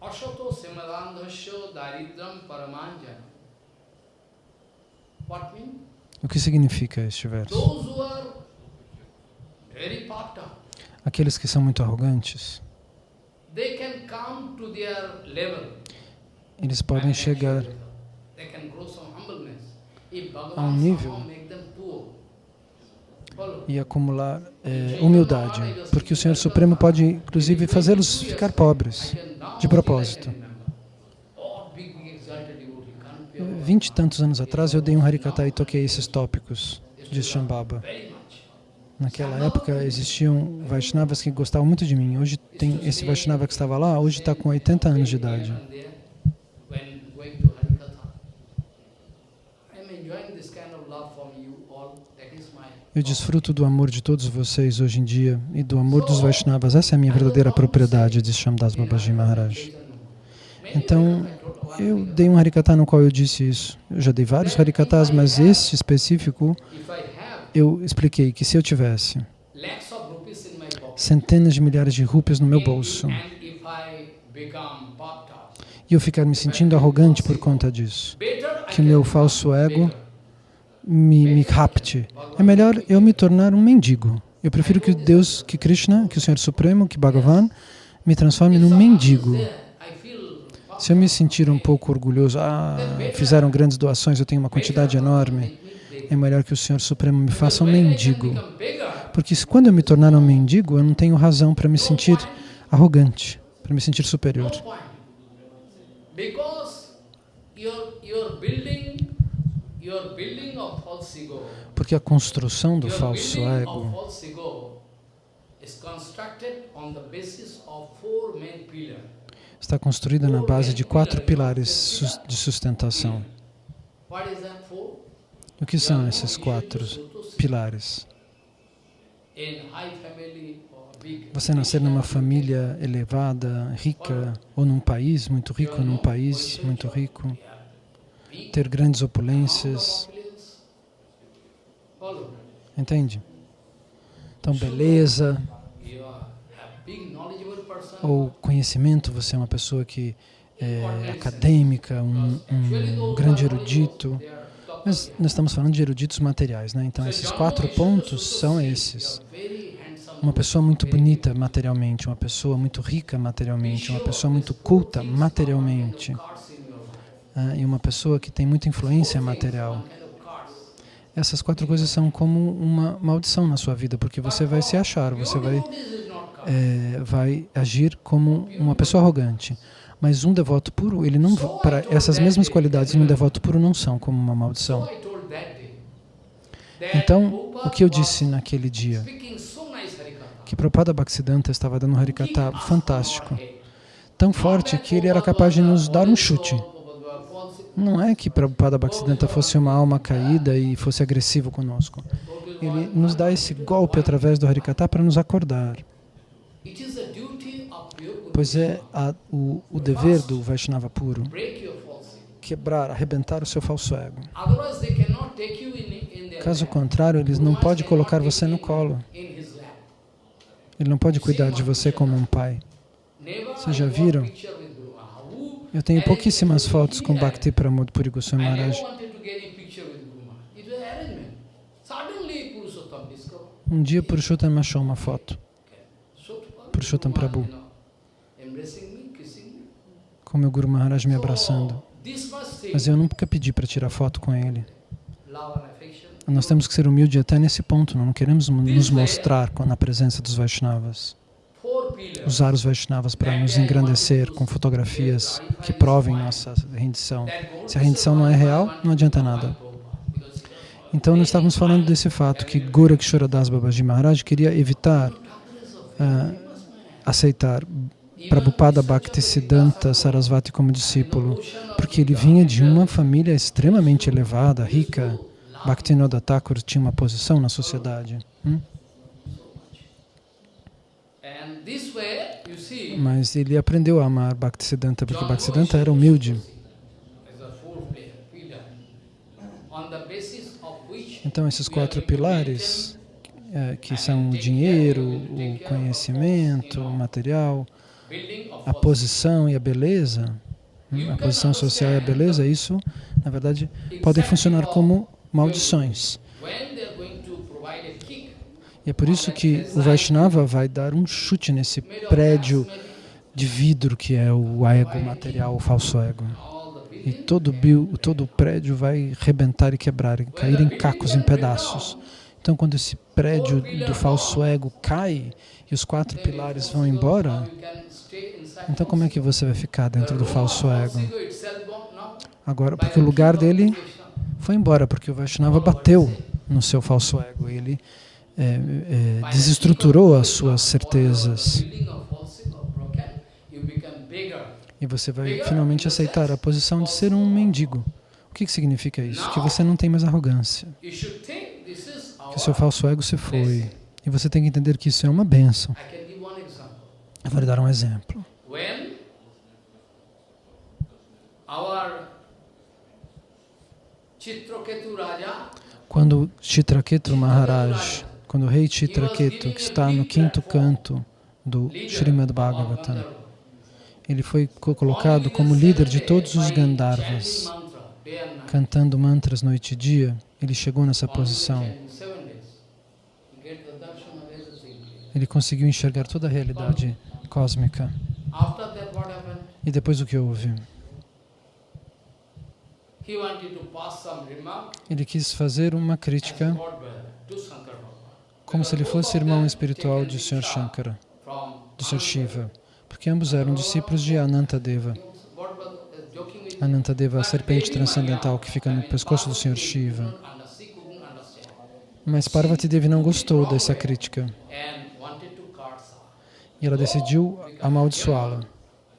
Ashato simadandhasya daridram mean?
O que significa este verso? Aqueles que são muito arrogantes, eles podem chegar a um nível e acumular eh, humildade, porque o Senhor Supremo pode, inclusive, fazê-los ficar pobres. de propósito. Vinte e tantos anos atrás eu dei um Harikata e toquei esses tópicos de Shambhava. Naquela época existiam Vaishnavas que gostavam muito de mim. Hoje tem esse Vaishnava que estava lá, hoje está com 80 anos de idade. Eu desfruto do amor de todos vocês hoje em dia e do amor dos Vaishnavas. Essa é a minha verdadeira propriedade, diz Shamdas Babaji Maharaj. Então, eu dei um Harikata no qual eu disse isso. Eu já dei vários Harikatas, mas este específico eu expliquei que se eu tivesse centenas de milhares de rupias no meu bolso e eu ficar me sentindo arrogante por conta disso, que meu falso ego me, me rapte, é melhor eu me tornar um mendigo. Eu prefiro que Deus, que Krishna, que o Senhor Supremo, que Bhagavan, me transforme num mendigo. Se eu me sentir um pouco orgulhoso, ah, fizeram grandes doações, eu tenho uma quantidade enorme, é melhor que o Senhor Supremo me faça um mendigo. Porque quando eu me tornar um mendigo, eu não tenho razão para me sentir arrogante, para me sentir superior. Porque a construção do falso ego está construída na base de quatro pilares de sustentação. O que são esses quatro pilares? Você nascer numa família elevada, rica, ou num país muito rico, num país muito rico, ter grandes opulências, entende? Então, beleza
You are a big knowledgeable person.
Ou conhecimento, você é uma pessoa que é acadêmica, um, um grande erudito. Mas nós estamos falando de eruditos materiais, né? Então, esses quatro pontos são esses. Uma pessoa muito bonita materialmente, uma pessoa muito rica materialmente, uma pessoa muito culta materialmente, ah, e uma pessoa que tem muita influência material. Essas quatro coisas são como uma maldição na sua vida, porque você vai se achar, você vai, Eh, vai agir como uma pessoa arrogante. Mas um devoto puro, ele não, para essas mesmas qualidades, um devoto puro não são como uma maldição. Então, o que eu disse naquele dia? Que Prabhupada Bhaktisiddhanta estava dando um Harikata fantástico. tão forte que ele era capaz de nos dar um chute. Não é que Prabhupada Bhaktisiddhanta fosse uma alma caída e fosse agressivo conosco. Ele nos dá esse golpe através do Harikata para nos acordar. Pois é a, o, o dever do Vaishnava puro quebrar, arrebentar o seu falso ego. Caso contrário, eles não podem colocar você no colo. Ele não pode cuidar de você como um pai. Vocês já viram? Eu tenho pouquíssimas fotos com Bhakti Pramod Puri Goswami Maharaj. Um dia Purushottam achou uma foto. Purushottam Prabhu. Com meu Guru Maharaj me abraçando. Mas eu nunca pedi para tirar foto com ele. Nós temos que ser humildes até nesse ponto, não queremos nos mostrar na presença dos Vaishnavas. Usar os Vaishnavas para nos engrandecer com fotografias que provem nossa rendição. Se a rendição não é real, não adianta nada. Então, nós estávamos falando desse fato que Gorakshoradas Babaji Maharaj queria evitar uh, aceitar Prabhupada Bhaktisiddhanta Sarasvati como discípulo, porque ele vinha de uma família extremamente elevada, rica. Bhaktinoda Thakur tinha uma posição na sociedade. Hum? Mas ele aprendeu a amar Bhaktisiddhanta, porque Bhaktisiddhanta era humilde. Então, esses quatro pilares, é, que são o dinheiro, o conhecimento, o material, a posição e a beleza, hum, a posição social e a beleza, isso, na verdade, podem funcionar como maldições. E é por isso que o Vaishnava vai dar um chute nesse prédio de vidro que é o ego material, o falso ego. E todo, todo o prédio vai rebentar e quebrar, e cair em cacos, em pedaços. Então, quando esse prédio do falso ego cai e os quatro pilares vão embora, então como é que você vai ficar dentro do falso ego? Agora, porque o lugar dele foi embora, porque o Vaishnava bateu no seu falso ego. Ele é, é, desestruturou as suas certezas. E você vai finalmente aceitar a posição de ser um mendigo. O que, que significa isso? Que você não tem mais arrogância. Que o seu falso ego se foi. E você tem que entender que isso é uma bênção. Eu vou lhe dar um exemplo. Quando Chitraketu Maharaj, quando o rei Chitraketu, que está no quinto canto do Srimad Bhagavatam, ele foi colocado como líder de todos os Gandharvas, cantando mantras noite e dia. Ele chegou nessa posição. Ele conseguiu enxergar toda a realidade cósmica. E depois o que houve? Ele quis fazer uma crítica como se ele fosse irmão espiritual de Sr. Shankara, do Sr. Shiva porque ambos eram discípulos de Anantadeva. Anantadeva, a serpente transcendental que fica no pescoço do Sr. Shiva. Mas Parvati Devi não gostou dessa crítica. E ela decidiu amaldiçoá-la.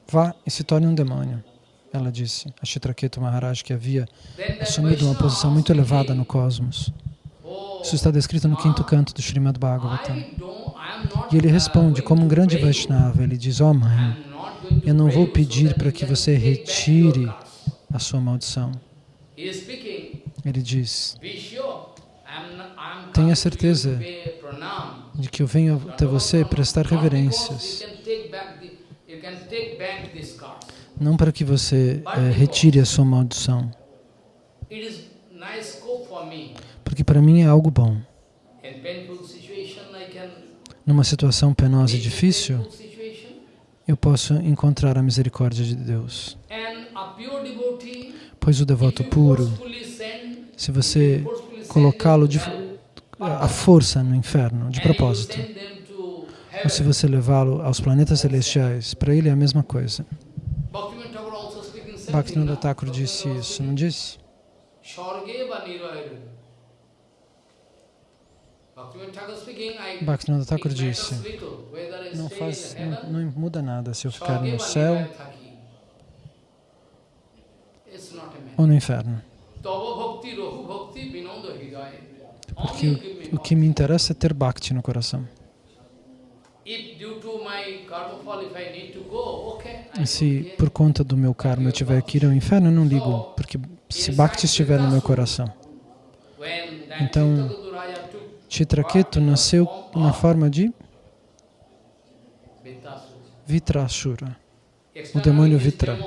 Vá e se torne um demônio. Ela disse a Chitraketu Maharaj, que havia assumido uma posição muito elevada no cosmos. Isso está descrito no quinto canto do Srimad Bhagavatam. E ele responde, como um grande Vaishnava, ele diz, oh, mãe, eu não vou pedir para que você retire a sua maldição. Ele diz, tenha certeza de que eu venho até você prestar reverências. Não para que você é, retire a sua maldição. Porque para mim é algo bom numa situação penosa e difícil, eu posso encontrar a misericórdia de Deus. Pois o devoto puro, se você colocá-lo à força no inferno, de propósito, ou se você levá-lo aos planetas celestiais, para ele é a mesma coisa. Bhaktivinoda Thakur disse isso, não disse?
Bhaktivinoda Thakur
disse, não, faz, não, não muda nada se eu ficar no
or
céu
a
ou no inferno.
Tava bhakti, rahu bhakti, vinoda.
Porque o, o que me interessa é ter Bhakti no coração. Se por conta do meu karma eu tiver que ir ao inferno, eu não ligo, porque se Bhakti estiver no meu coração. Então, Chitraketu nasceu na forma de. Vitrashura.
Externally,
demônio Vitra.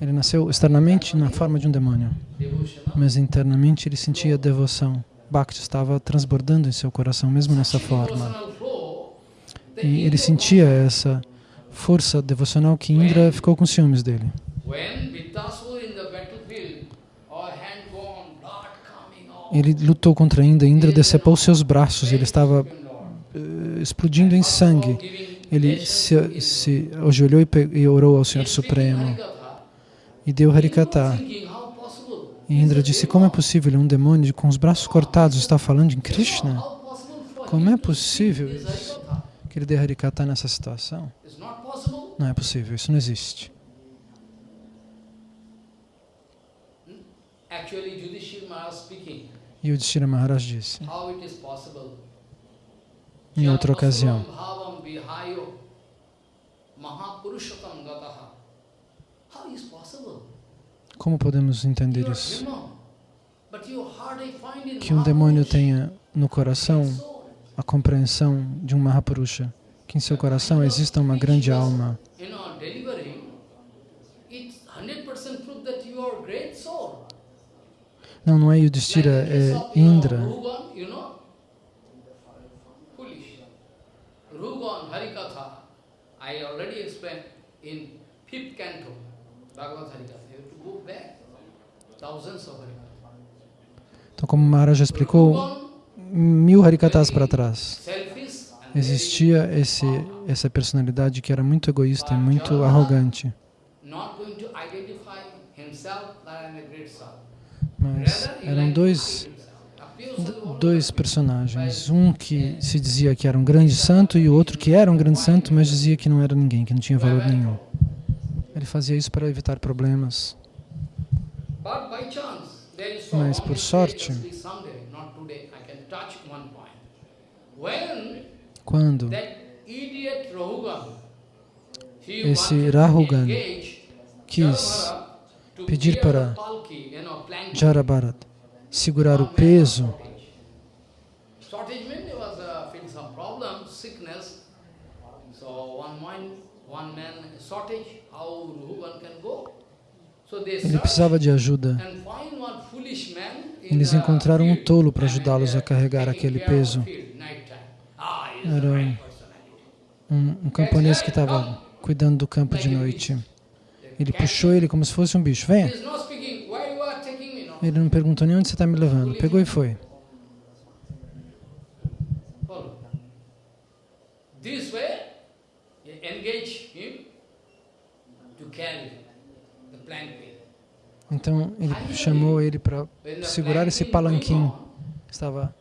Ele nasceu externamente na forma de um demônio, mas internamente ele sentia devoção. Bhakti estava transbordando em seu coração, mesmo nessa forma. E ele sentia essa força devocional que Indra ficou com ciúmes dele. Ele lutou contra Indra, Indra decepou seus braços, ele estava eh, explodindo em sangue. Ele se, se ajoelhou e, e orou ao Senhor Supremo e deu Harikata. E Indra disse, como é possível um demônio com os braços cortados está falando em Krishna? Como é possível isso? Que ele dê Harikata nessa situação? Não é possível, isso não existe. E o Yudhishthira Maharaj disse, em outra ocasião.
How is possible?
Como podemos entender isso? Que um demônio tenha no coração a compreensão de um Mahapurusha, que em seu coração exista uma grande alma.
You know, delivering, it's 100% proof that you are great soul.
Não, não é Yudhishthira, é Indra.
Harikatha, I already explained in fifth canto, Bhagavad Harikatha. Harikatha.
Então, como Maharaj explicou, mil Harikatas para trás, existia esse, essa personalidade que era muito egoísta e muito arrogante. Mas eram dois, dois personagens. Um que se dizia que era um grande santo e o outro que era um grande santo, mas dizia que não era ninguém, que não tinha valor nenhum. Ele fazia isso para evitar problemas. Mas por sorte- Quando Esse Rahugan quis pedir para Jarabharat segurar o peso,
Shortage means there was uh, feeling some problem, sickness. So one man, one man shortage, how Rahugan can go? So they
ele precisava de ajuda. Eles encontraram um tolo para ajudá-los a carregar aquele peso.
Ah,
Era
personality.
Um, um camponês que estava cuidando do campo de noite. Ele puxou ele como se fosse um bicho. Venha. Ele não perguntou nem onde você está me levando. Pegou e foi.
This way, engage him to carry.
Então ele chamou ele para segurar esse palanquim. Estava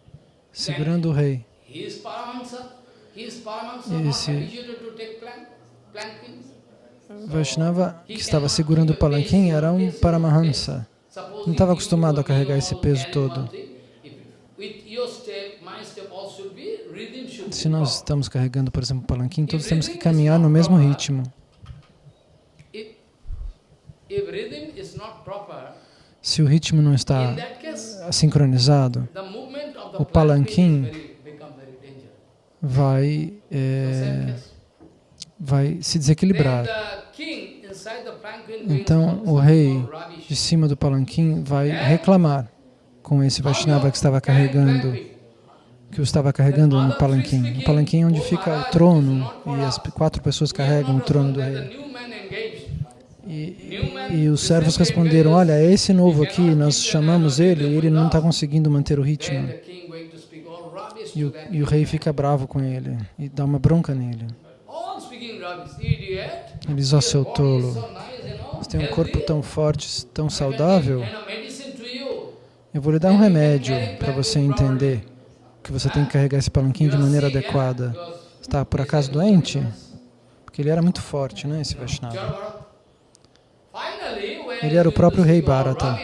segurando o rei. Esse-. Vaishnava, que estava segurando o palanquim, era um Paramahansa. Não estava acostumado a carregar esse peso todo. Se nós estamos carregando, por exemplo, o palanquim, todos temos que caminhar no mesmo ritmo.
If, if rhythm is not proper,
Se o ritmo não está sincronizado, o palanquim vai, é, vai se desequilibrar. Então o rei de cima do palanquim vai reclamar com esse Vaishnava que estava carregando, que o estava carregando no palanquim. O palanquim é onde fica o trono e as quatro pessoas carregam o trono do rei. E, e os servos responderam, olha, esse novo aqui, nós chamamos ele ele não está conseguindo manter o ritmo. E o, e o rei fica bravo com ele e dá uma bronca nele. Ele diz, ó seu tolo, você tem um corpo tão forte, tão saudável, eu vou lhe dar um remédio para você entender que você tem que carregar esse palanquim de maneira adequada. Está por acaso doente? Porque ele era muito forte, né, esse Vaishnava. Ele era o próprio rei Bharata.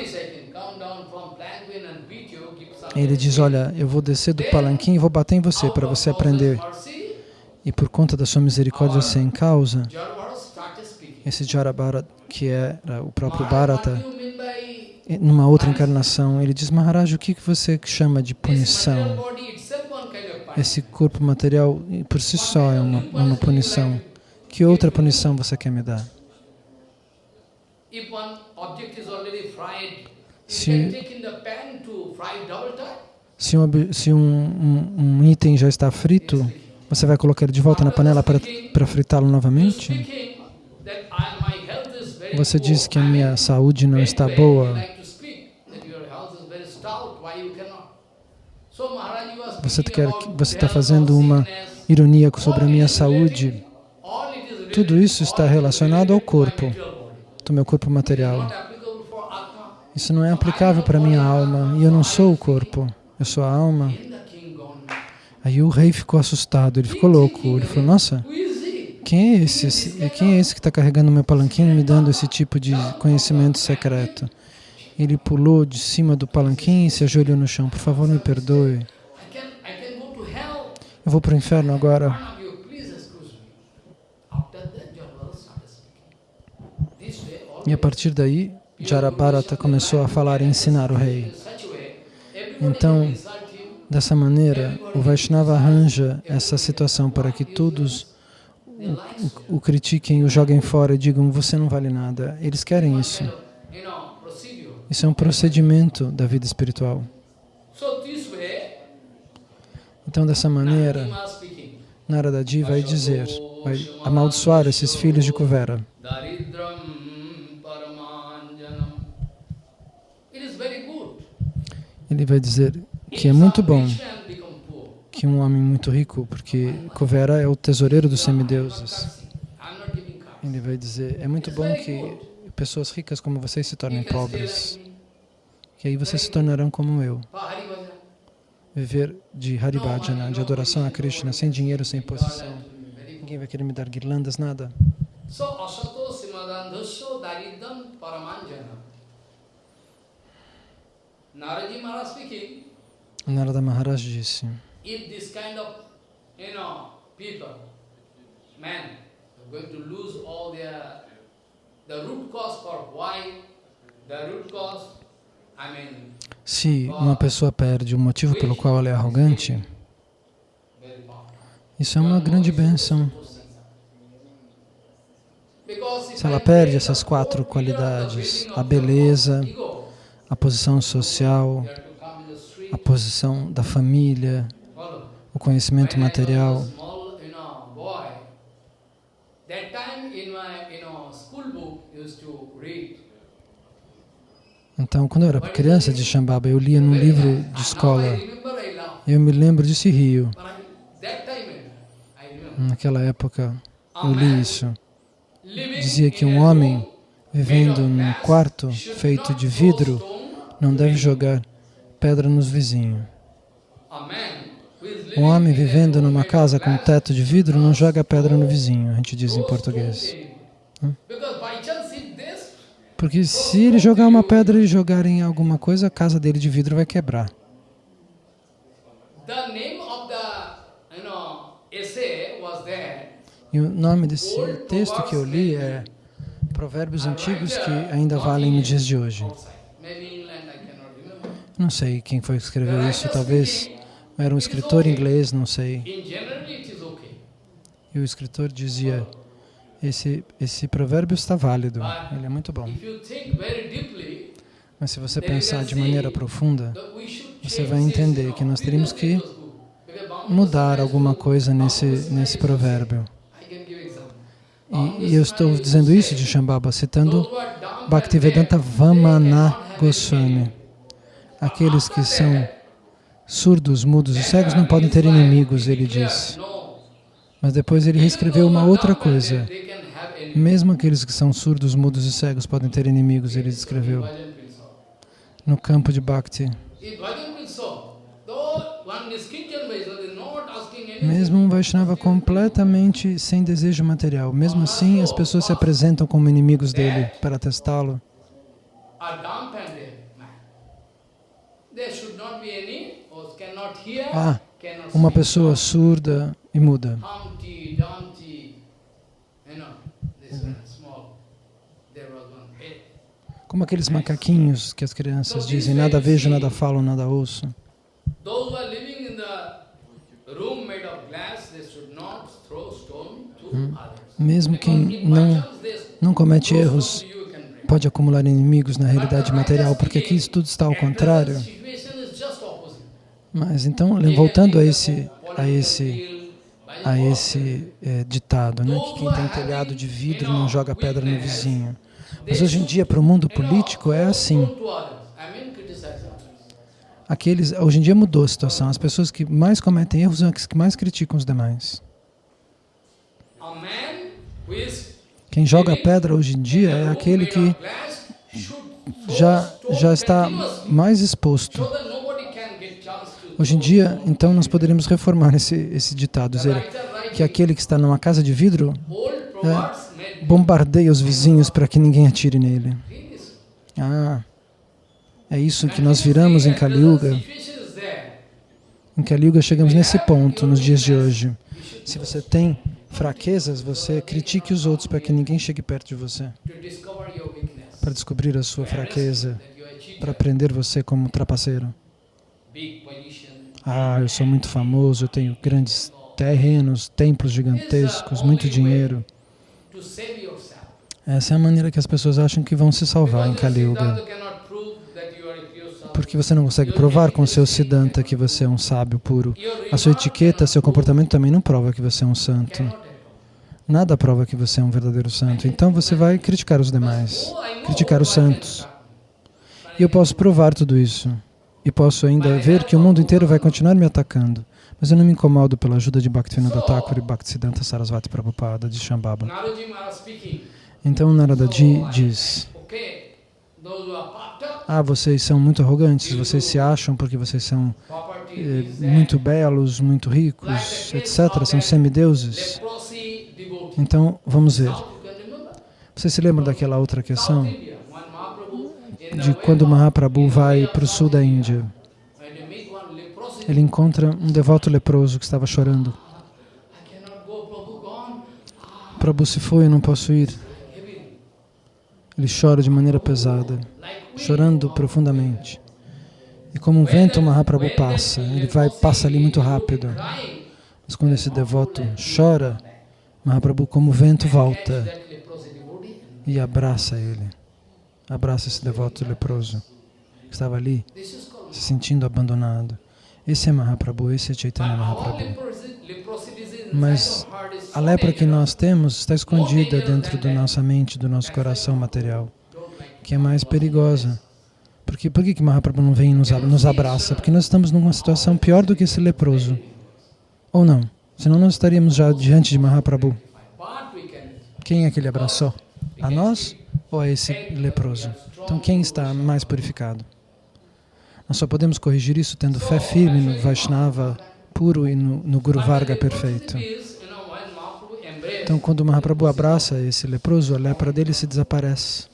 Ele diz, olha, eu vou descer do palanquim e vou bater em você para você aprender. E por conta da sua misericórdia sem causa, esse Jarabhara, que era o próprio Bharata, numa outra encarnação, ele diz, Maharaj, o que você chama de punição? Esse corpo material por si só é uma, uma punição. Que outra punição você quer me dar? Se, se, um, se um, um, um, item já está frito, você vai colocar ele de volta na panela para fritá-lo novamente? Você diz que a minha saúde não está boa. Você quer, você está fazendo uma ironia sobre a minha saúde. Tudo isso está relacionado ao corpo, do meu corpo material. Isso não é aplicável para a minha alma, e eu não sou o corpo, eu sou a alma. Aí o rei ficou assustado, ele ficou louco, ele falou, nossa, quem é esse? Quem é esse que está carregando meu palanquinho e me dando esse tipo de conhecimento secreto? Ele pulou de cima do palanquim e se ajoelhou no chão. Por favor, me perdoe. Eu vou para o inferno agora. E a partir daí, Jarabharata começou a falar e ensinar o rei. Então, dessa maneira, o Vaishnava arranja essa situação para que todos o, o, o critiquem, o joguem fora e digam, você não vale nada. Eles querem isso. Isso é um procedimento da vida espiritual. Então, dessa maneira, Naradaji vai dizer, vai amaldiçoar esses filhos de Kuvera. Ele vai dizer que é muito bom que um homem muito rico, porque Kuvera é o tesoureiro dos semideuses. Ele vai dizer, é muito bom que pessoas ricas como vocês se tornem pobres, que aí vocês se tornarão como eu viver de Haribhajana, de adoração a Krishna, sem dinheiro, sem posição. Ninguém vai querer me dar guirlandas, nada. Narada Maharaj disse, if this kind of, you know, people, men, are going to lose all their, the root cause for why, the root cause, I mean, se uma pessoa perde o motivo pelo qual ela é arrogante, isso é uma grande bênção. Se ela perde essas quatro qualidades, a beleza, a posição social, a posição da família, o conhecimento material, então, quando eu era criança de Shambhava, eu lia num livro de escola. Eu me lembro desse rio. Naquela época, eu li isso. Dizia que um homem vivendo num quarto feito de vidro não deve jogar pedra nos vizinhos. Um homem vivendo numa casa com teto de vidro não joga pedra no vizinho, a gente diz em português. Porque se ele jogar uma pedra e jogar em alguma coisa, a casa dele de vidro vai quebrar. E o nome desse texto que eu li é Provérbios Antigos que ainda valem nos dias de hoje. Não sei quem foi que escreveu isso, talvez era um escritor inglês, não sei. E o escritor dizia, esse, esse provérbio está válido, ele é muito bom. Mas se você pensar de maneira profunda, você vai entender que nós teríamos que mudar alguma coisa nesse, nesse provérbio. E, e eu estou dizendo isso de Shambhava, citando Bhaktivedanta Vamana Goswami. Aqueles que são surdos, mudos e cegos não podem ter inimigos, ele disse. Mas depois ele reescreveu uma outra coisa. Mesmo aqueles que são surdos, mudos e cegos podem ter inimigos, ele escreveu. No campo de Bhakti. Mesmo um Vaishnava completamente sem desejo material, mesmo assim as pessoas se apresentam como inimigos dele para testá-lo.
A dumbfounded man. There should not be any, or cannot hear,
Ah, uma pessoa surda e muda.
One. Eh,
Como aqueles macaquinhos que as crianças dizem, nada vejo, nada falo, nada ouço.
Others.
Mesmo quem não, não comete erros pode acumular inimigos na realidade material, porque aqui isso tudo está ao contrário.
The situation is just opposite.
Mas então, voltando a esse, a esse, a esse eh, ditado, né, que quem tem telhado de vidro não joga pedra no vizinho. Mas hoje em dia, para o mundo político, é assim. Aqueles, hoje em dia mudou a situação. As pessoas que mais cometem erros são as que mais criticam os demais. Quem joga pedra hoje em dia é aquele que já, já está mais exposto.
so that nobody can get chance to
Hoje em dia, então, nós poderíamos reformar esse, esse ditado, dizer que aquele que está numa casa de vidro
made
bombardeia os vizinhos para que ninguém atire nele. Ah, é isso que nós viramos em Kali Yuga.
Situation is there.
Em Kali Yuga chegamos nesse ponto nos dias de hoje. Se você tem fraquezas, você critique os outros para que ninguém chegue perto de você, para descobrir a sua fraqueza, para prender você como trapaceiro. Ah, eu sou muito famoso, eu tenho grandes terrenos, templos gigantescos, muito dinheiro. Essa é a maneira que as pessoas acham que vão se salvar em Kali Yuga. Porque você não consegue provar com seu Siddhanta que você é um sábio puro. A sua etiqueta, seu comportamento também não prova que você é um santo. Nada prova que você é um verdadeiro santo. Então você vai criticar os demais, criticar os santos. E eu posso provar tudo isso. E posso ainda ver que o mundo inteiro vai continuar me atacando. Mas eu não me incomodo pela ajuda de Bhaktivinoda Thakur e Bhaktisiddhanta Sarasvati Prabhupada de Shambhava. Então Narada Ji diz, ah, vocês são muito arrogantes, vocês se acham porque vocês são eh, muito belos, muito ricos, etc., são semideuses. Então, vamos ver.
Now you can remember.
Você se lembra daquela outra questão?
South India, when Mahaprabhu in the
De quando Mahaprabhu vai para o sul da Índia. Ele encontra um devoto leproso que estava chorando.
Prabhu
se foi, eu não posso ir. Ele chora de maneira pesada, chorando profundamente. E como um vento, Mahaprabhu passa. Ele vai, passa ali muito rápido. Mas quando esse devoto chora, Mahaprabhu, como vento, volta e abraça ele. Abraça esse devoto leproso que estava ali, se sentindo abandonado. Esse é Mahaprabhu, esse é Chaitanya Mahaprabhu. Mas A lepra que nós temos está escondida dentro da nossa mente, do nosso coração material, que é mais perigosa. Porque, por que, que Mahaprabhu não vem e nos, nos abraça? Porque nós estamos numa situação pior do que esse leproso. Ou não? Senão nós estaríamos já diante de Mahaprabhu. Quem é que ele abraçou? A nós ou a esse leproso? Então quem está mais purificado? Nós só podemos corrigir isso tendo fé firme no Vaishnava puro e no, no Guru Varga perfeito. Então quando Mahaprabhu abraça esse leproso, a lepra dele se desaparece.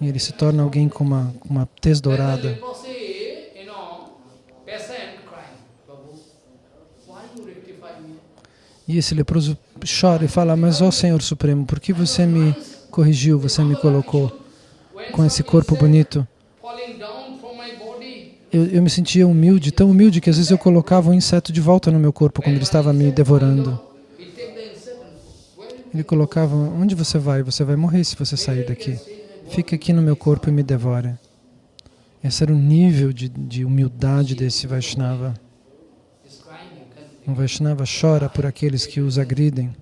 E ele se torna alguém com uma, com uma tez dourada. E esse leproso chora e fala, mas ó Senhor Supremo, por que você me corrigiu, você me colocou com esse corpo bonito? Eu, eu me sentia humilde, tão humilde que às vezes eu colocava um inseto de volta no meu corpo quando ele estava me devorando. Ele colocava, onde você vai? Você vai morrer se você sair daqui. Fica aqui no meu corpo e me devore. Esse era o nível de, de humildade desse Vaishnava.
is crying, you can
Um Vaishnava chora por aqueles que os agridem.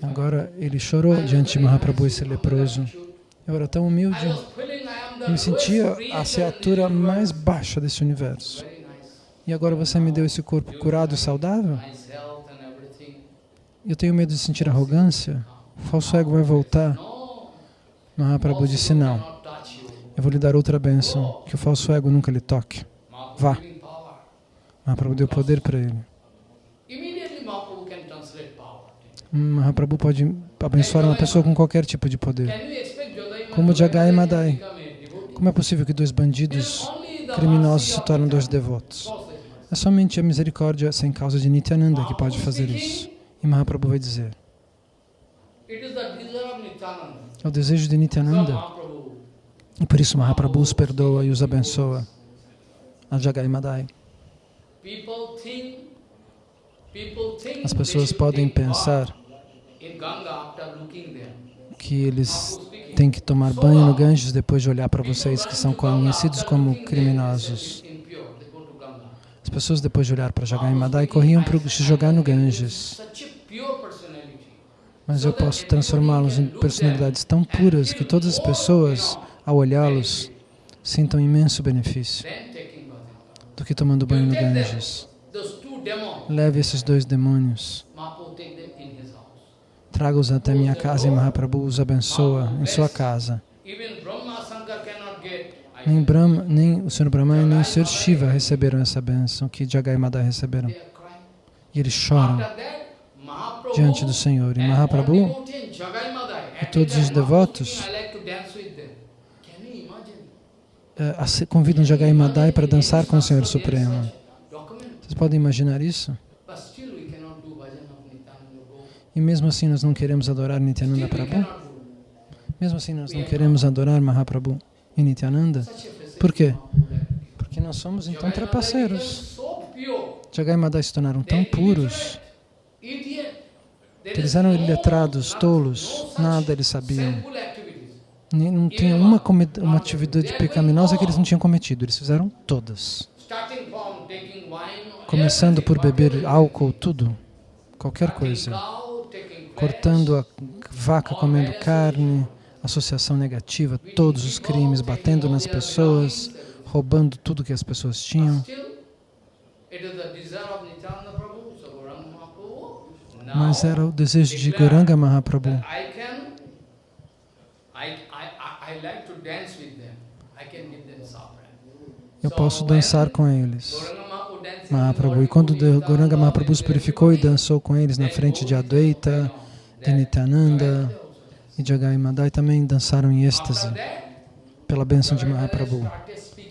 Agora ele chorou diante de Mahaprabhu, esse leproso. Eu era tão humilde, eu me sentia a criatura mais baixa desse universo. E agora você me deu esse corpo curado e saudável? Eu tenho medo de sentir arrogância. O falso ego vai voltar. Mahaprabhu disse não. Eu vou lhe dar outra bênção, que o falso ego nunca lhe toque. Vá. Mahaprabhu deu poder para ele.
Immediately Mahaprabhu
pode abençoar uma pessoa com qualquer tipo de poder. Como Jagai Madai. Como é possível que dois bandidos criminosos se tornem dois devotos? É somente a misericórdia sem causa de Nityananda que pode fazer isso. E Mahaprabhu vai dizer, é o desejo de Nityananda. E por isso Mahaprabhu os perdoa e os abençoa. A Jagai Madai. As pessoas podem pensar que eles têm que tomar banho no Ganges depois de olhar para vocês que são conhecidos como criminosos. As pessoas depois de olhar para Jagai Madai corriam para se jogar no Ganges. Mas eu posso transformá-los em personalidades tão puras que todas as pessoas, ao olhá-los, sintam imenso benefício do que tomando banho no Ganges. Leve esses dois demônios, traga-os até minha casa e Mahaprabhu os abençoa em sua casa. Nem Brahma, nem o Sr. Brahma nem o Sr. Shiva receberam essa bênção que Jagai Madai receberam. E eles choram diante do Senhor. E Mahaprabhu e todos os devotos
speaking, I like to dance with them. Can you imagine?
eh, ace- convidam Jagai Madai para dançar com o Senhor Supremo. Vocês podem imaginar isso? E mesmo assim nós não queremos adorar Nityananda Prabhu? Mesmo assim nós não queremos adorar Mahaprabhu e Nityananda? Por quê? Porque nós somos então trapaceiros. Jagai Madai se tornaram tão puros que eles eram iletrados, tolos, nada eles sabiam. Não tinha uma, uma atividade pecaminosa que eles não tinham cometido, eles fizeram todas. Começando por beber álcool, tudo, qualquer coisa. Cortando a vaca comendo carne, associação negativa, todos os crimes, batendo nas pessoas, roubando tudo que as pessoas tinham. Mas era o desejo de Goranga Mahaprabhu.
that I can, I, I, I, I like to dance with them. I can give them saffron.
Eu
So
posso dançar com eles.
Mahaprabhu
E quando Goranga Mahaprabhu se purificou e dançou com eles na frente de Advaita, de Nityananda e Jagai Madai também dançaram em êxtase pela bênção de Mahaprabhu.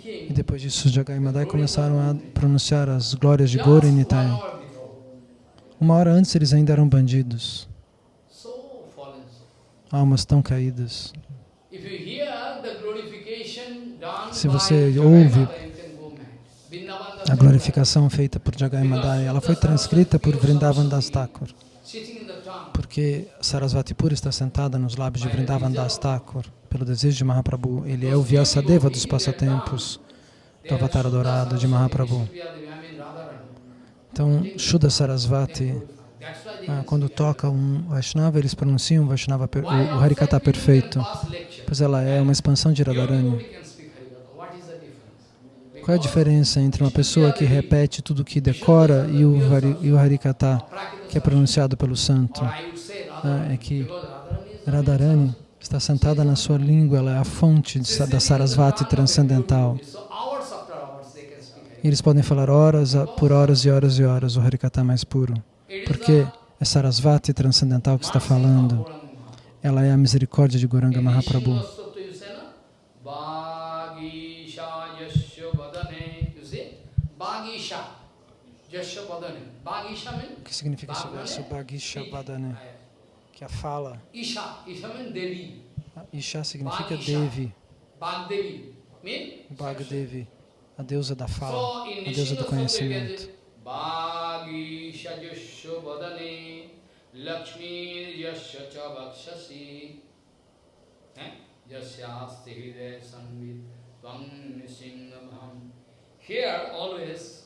E depois disso, Jagai Madai começaram a pronunciar as glórias de Gora e
before.
Uma hora antes eles ainda eram bandidos, almas tão caídas. Se você ouve A glorificação feita por Jagai Madai, ela foi transcrita por Vrindavan Das Thakur, porque Sarasvati Pura está sentada nos lábios de Vrindavan Das Thakur, pelo desejo de Mahaprabhu. Ele é o Vyasadeva dos passatempos do Avatar Adorado de Mahaprabhu. Então, Shuddha Sarasvati, ah, quando toca um Vaishnava, eles pronunciam o, Vaishnava o, Harikata perfeito? Pois ela é uma expansão de Radharani. Qual é a diferença entre uma pessoa que repete tudo que decora e o, Hari, e o Harikata, que é pronunciado pelo santo? Ah, é que
Radharani
está sentada na sua língua, ela é a fonte de da Sarasvati transcendental. E eles podem falar horas a- por horas e horas e horas o Harikata mais puro, porque é Sarasvati transcendental que está falando. Ela é a misericórdia de Goranga Mahaprabhu.
Means?
O que significa esse verso? Bhagisha Vadane, que é a fala.
Isha. Isha means Devi.
Isha significa Devi,
Bhagdevi.
Bhagdevi, a deusa da fala, a deusa do conhecimento.
Bhagisha Yasya Vadane Lakshmi Yasya Cha Bhakshasi? Yasyasti Hridaya Sanvit Tvam Nisingabham Here always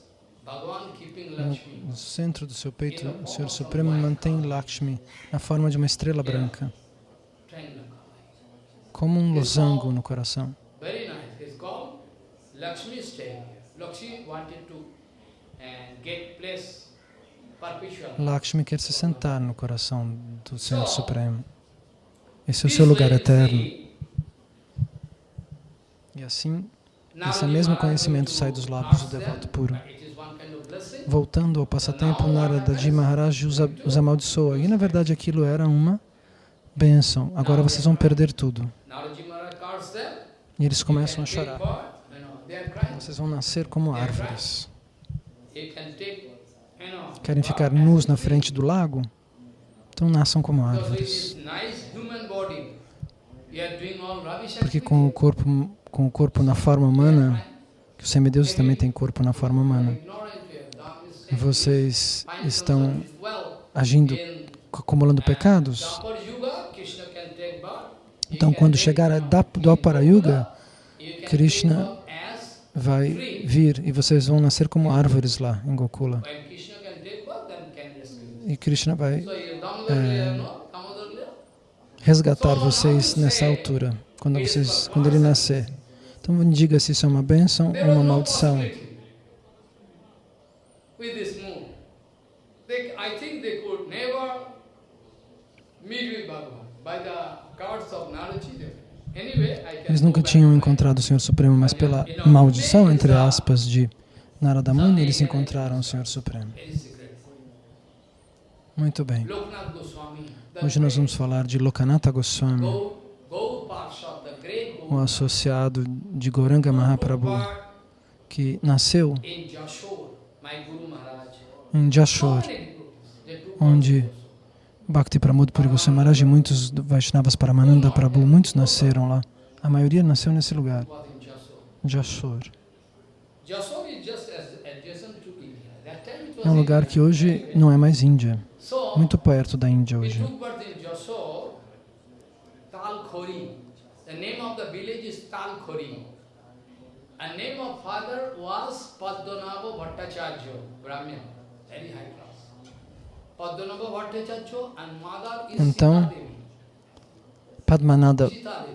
No, centro do seu peito, o Senhor Supremo mantém Lakshmi na forma de uma estrela branca, como um losango no coração.
Lakshmi stay here. Lakshmi wanted to uh, get place.
Lakshmi quer se sentar no coração do Senhor Supremo. Esse é o seu lugar eterno. E assim, esse mesmo conhecimento sai dos lábios do devoto puro. Voltando ao passatempo, Naradaji Maharaj os, os amaldiçoa. E na verdade aquilo era uma bênção. Agora vocês vão perder tudo. E eles começam a chorar. Vocês vão nascer como árvores. Querem ficar nus na frente do lago? Então nasçam como árvores. Porque com o corpo, com o corpo na forma humana, que os semideuses também têm corpo na forma humana, vocês estão agindo, acumulando pecados. Então, quando chegar a Dwapara Yuga, Krishna vai vir e vocês vão nascer como árvores lá em Gokula. E Krishna vai resgatar vocês nessa altura, quando, vocês, quando ele nascer. Então me diga se isso é uma bênção ou uma maldição. Eles nunca tinham encontrado o Senhor Supremo, mas pela maldição, entre aspas, de Narada Muni, eles encontraram o Senhor Supremo. Muito bem. Hoje nós vamos falar de Lokanatha Goswami, o associado de Goranga Mahaprabhu, que nasceu em
took
onde. Bhakti Pramod Puri Goswami Maharaj e muitos Vaishnavas Paramananda Prabhu, muitos nasceram lá. A maioria nasceu nesse lugar,
was
É um lugar que hoje não é mais Índia, muito perto da Índia hoje.
The name of the village is Talkhori. And name of father was Padmanabha Bhattacharya, Brahmin, very high class. Padmanabha Bhattacharya and mother is
Então,
Devi.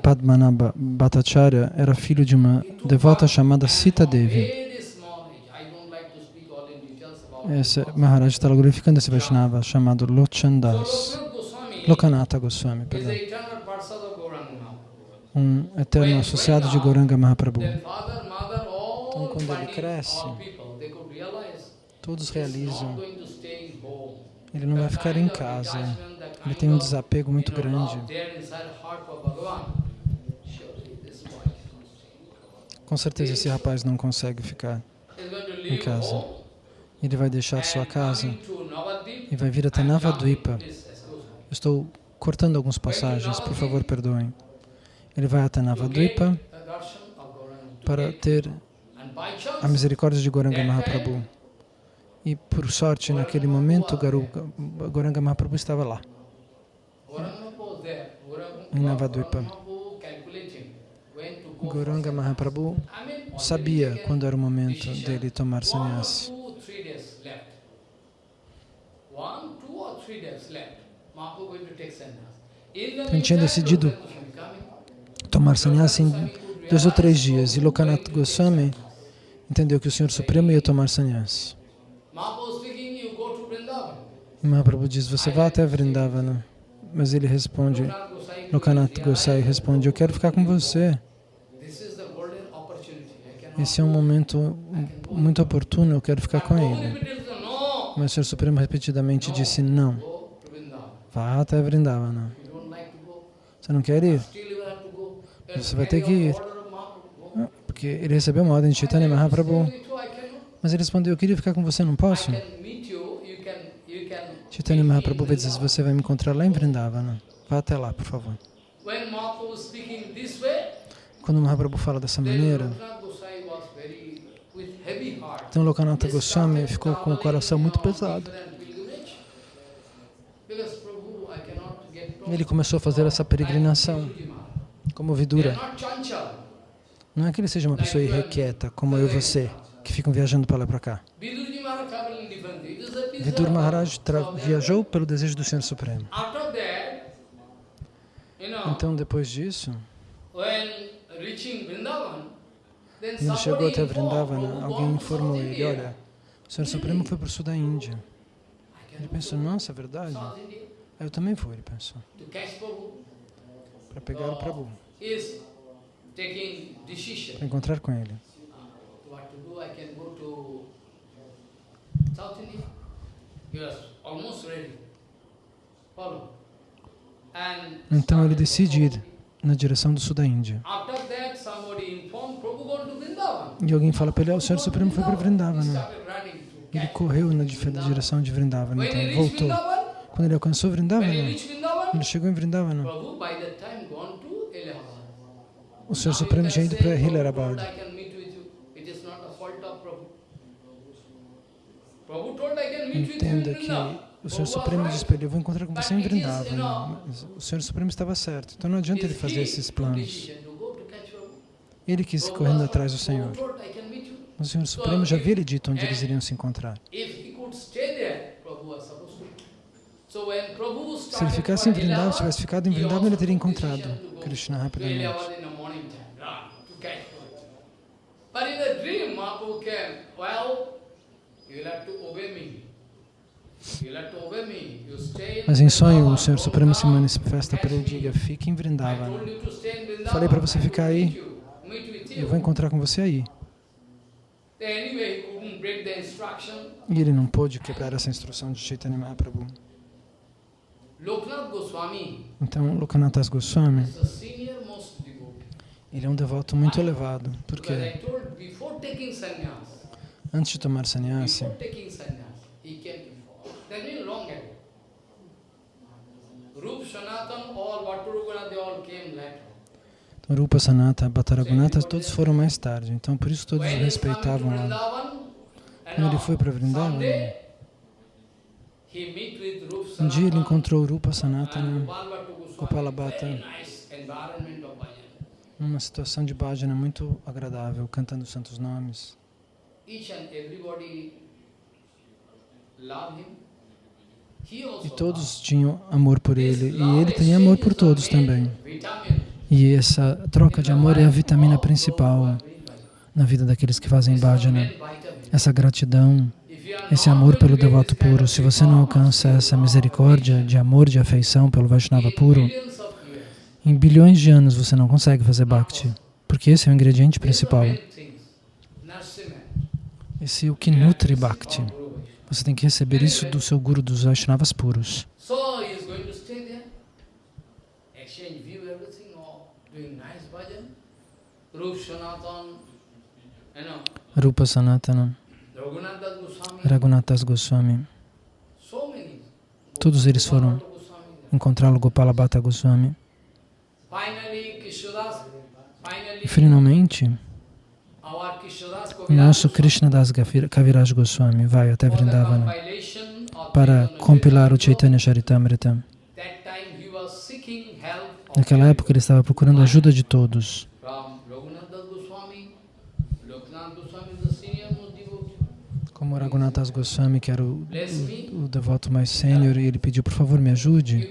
Padmanabha Bhattacharya era filho de uma devota chamada Sita Devi.
Very small age. I don't like to speak all in details about
Esse Maharaj está glorificando esse Vaishnava chamado Lochandas. Lokanatha Goswami, perdão. Um eterno associado de Goranga Mahaprabhu. Então, quando ele cresce, Todos realizam. Ele não vai ficar em casa. Ele tem um desapego muito grande. Com certeza esse rapaz não consegue ficar.
Leave
casa. Ele vai deixar sua casa e vai vir até. Navadvipa. Estou cortando algumas passagens, por favor, perdoem. Ele vai até Navadvipa para ter a misericórdia de Goranga Mahaprabhu. E por sorte, naquele momento, Goranga Mahaprabhu estava lá. Em Navadvipa. Goranga Mahaprabhu sabia quando era o momento dele tomar sannyasi.
two, three days left. One, two or three days left. Mahaprabhu going to take sannyas. In the
Então, tinha decidido. Tomar sannyasi em dois ou três dias. E Lokanath Goswami entendeu que o Senhor Supremo ia tomar sannyasi.
Mahaprabhu
diz, você vai até Vrindavana. Mas ele responde, Lokanath Gosai
"Yeah,
responde, eu quero ficar com você. Esse é um momento muito oportuno, eu quero ficar com ele. Mas o Senhor Supremo repetidamente disse, não, vá até Vrindavana. Você não quer ir? Você vai ter que ir. Porque ele recebeu uma ordem de Chaitanya Mahaprabhu. Mas ele respondeu, eu queria ficar com você, não posso? Chaitanya Mahaprabhu vai dizer, você vai me encontrar lá em Vrindavana. Vá até lá, por favor. Quando Mahaprabhu fala dessa maneira,
Loknath Gosai was very, with heavy heart.
Então Lokanatha Goswami ficou com o coração muito pesado.
Cannot get
Ele começou a fazer essa peregrinação como vidura. Não é que ele seja uma pessoa irrequieta, como eu e você, que ficam viajando para lá e para cá.
Vidurji Maharaj
viajou pelo desejo do Senhor Supremo. Então, depois disso, ele chegou até Vrindavana, alguém informou ele, olha, o Senhor Supremo foi para o sul da Índia. Ele pensou, nossa, é verdade? Eu também vou, ele pensou, para pegar o Prabhu. Para encontrar com ele.
And
Então ele decide ir na direção do sul da Índia. E alguém fala para ele, "Ah, o Senhor Supremo foi para Vrindavana.
to
Ele correu na direção de Vrindavana, então voltou. Quando ele alcançou Vrindavana,
Vrindavan,
ele chegou em Vrindavana.
Allahabad.
O Senhor Supremo tinha ido para Hilarabad. Entenda que. O Senhor Supremo disse para ele, eu vou encontrar com você em Vrindavana. Mas o Senhor Supremo estava certo, então não adianta ele fazer esses planos. Ele quis
Prabhu
correndo atrás do. Senhor.
You.
Mas o Senhor Supremo já havia lhe dito onde eles iriam se encontrar. Se ele ficasse em Vrindavan, se tivesse ficado em Vrindavan, ele teria encontrado Krishna rapidamente.
In the dream, Mahaprabhu came, well, you'll have to obey me. You'll have to obey me. In
Mas em sonho, o Senhor Supremo se manifesta para ele e diga, fique em
Vrindavan.
Falei para você ficar aí. Eu vou encontrar com você aí. E ele não pôde quebrar essa instrução de Chaitanya Mahaprabhu.
Goswami.
Então, Lokanathas Goswami, ele é um devoto muito elevado.
Taking sannyas,
antes de tomar sannyasi, então, Rupa, Sanata, Bhattaragunata, todos foram mais tarde. Então, por isso todos respeitavam lá. Quando ele foi para Vrindavan, um dia ele encontrou Rupa
and
Sanatana
Gopal Bhattu Goswami.
Gopala Bhatta.
Very nice environment of bhajan.
numa situação de bhajana muito agradável, cantando os santos nomes.
Each and everybody love him.
E todos tinham amor por ele, e ele tem amor por todos também. E essa troca de amor é a vitamina principal na vida daqueles que fazem bhajana. Essa gratidão, esse amor pelo devoto puro. Se você não alcança essa misericórdia de amor, de afeição pelo Vaishnava puro, em bilhões de anos você não consegue fazer bhakti, porque esse é o ingrediente principal. Esse é o que nutre bhakti. Você tem que receber isso do seu guru dos Vaishnavas puros. Rupa Sanatana, Raghunathas Goswami, todos eles foram encontrá-lo Gopala Bhatta Goswami. E finalmente, nosso Krishna Das Kaviraj Goswami vai até Vrindavana para compilar o. Chaitanya Charitamrita. Naquela época ele estava procurando a ajuda de todos. Como Raghunathas Goswami, que era o, o, o devoto mais sênior, e ele pediu, por favor, me ajude.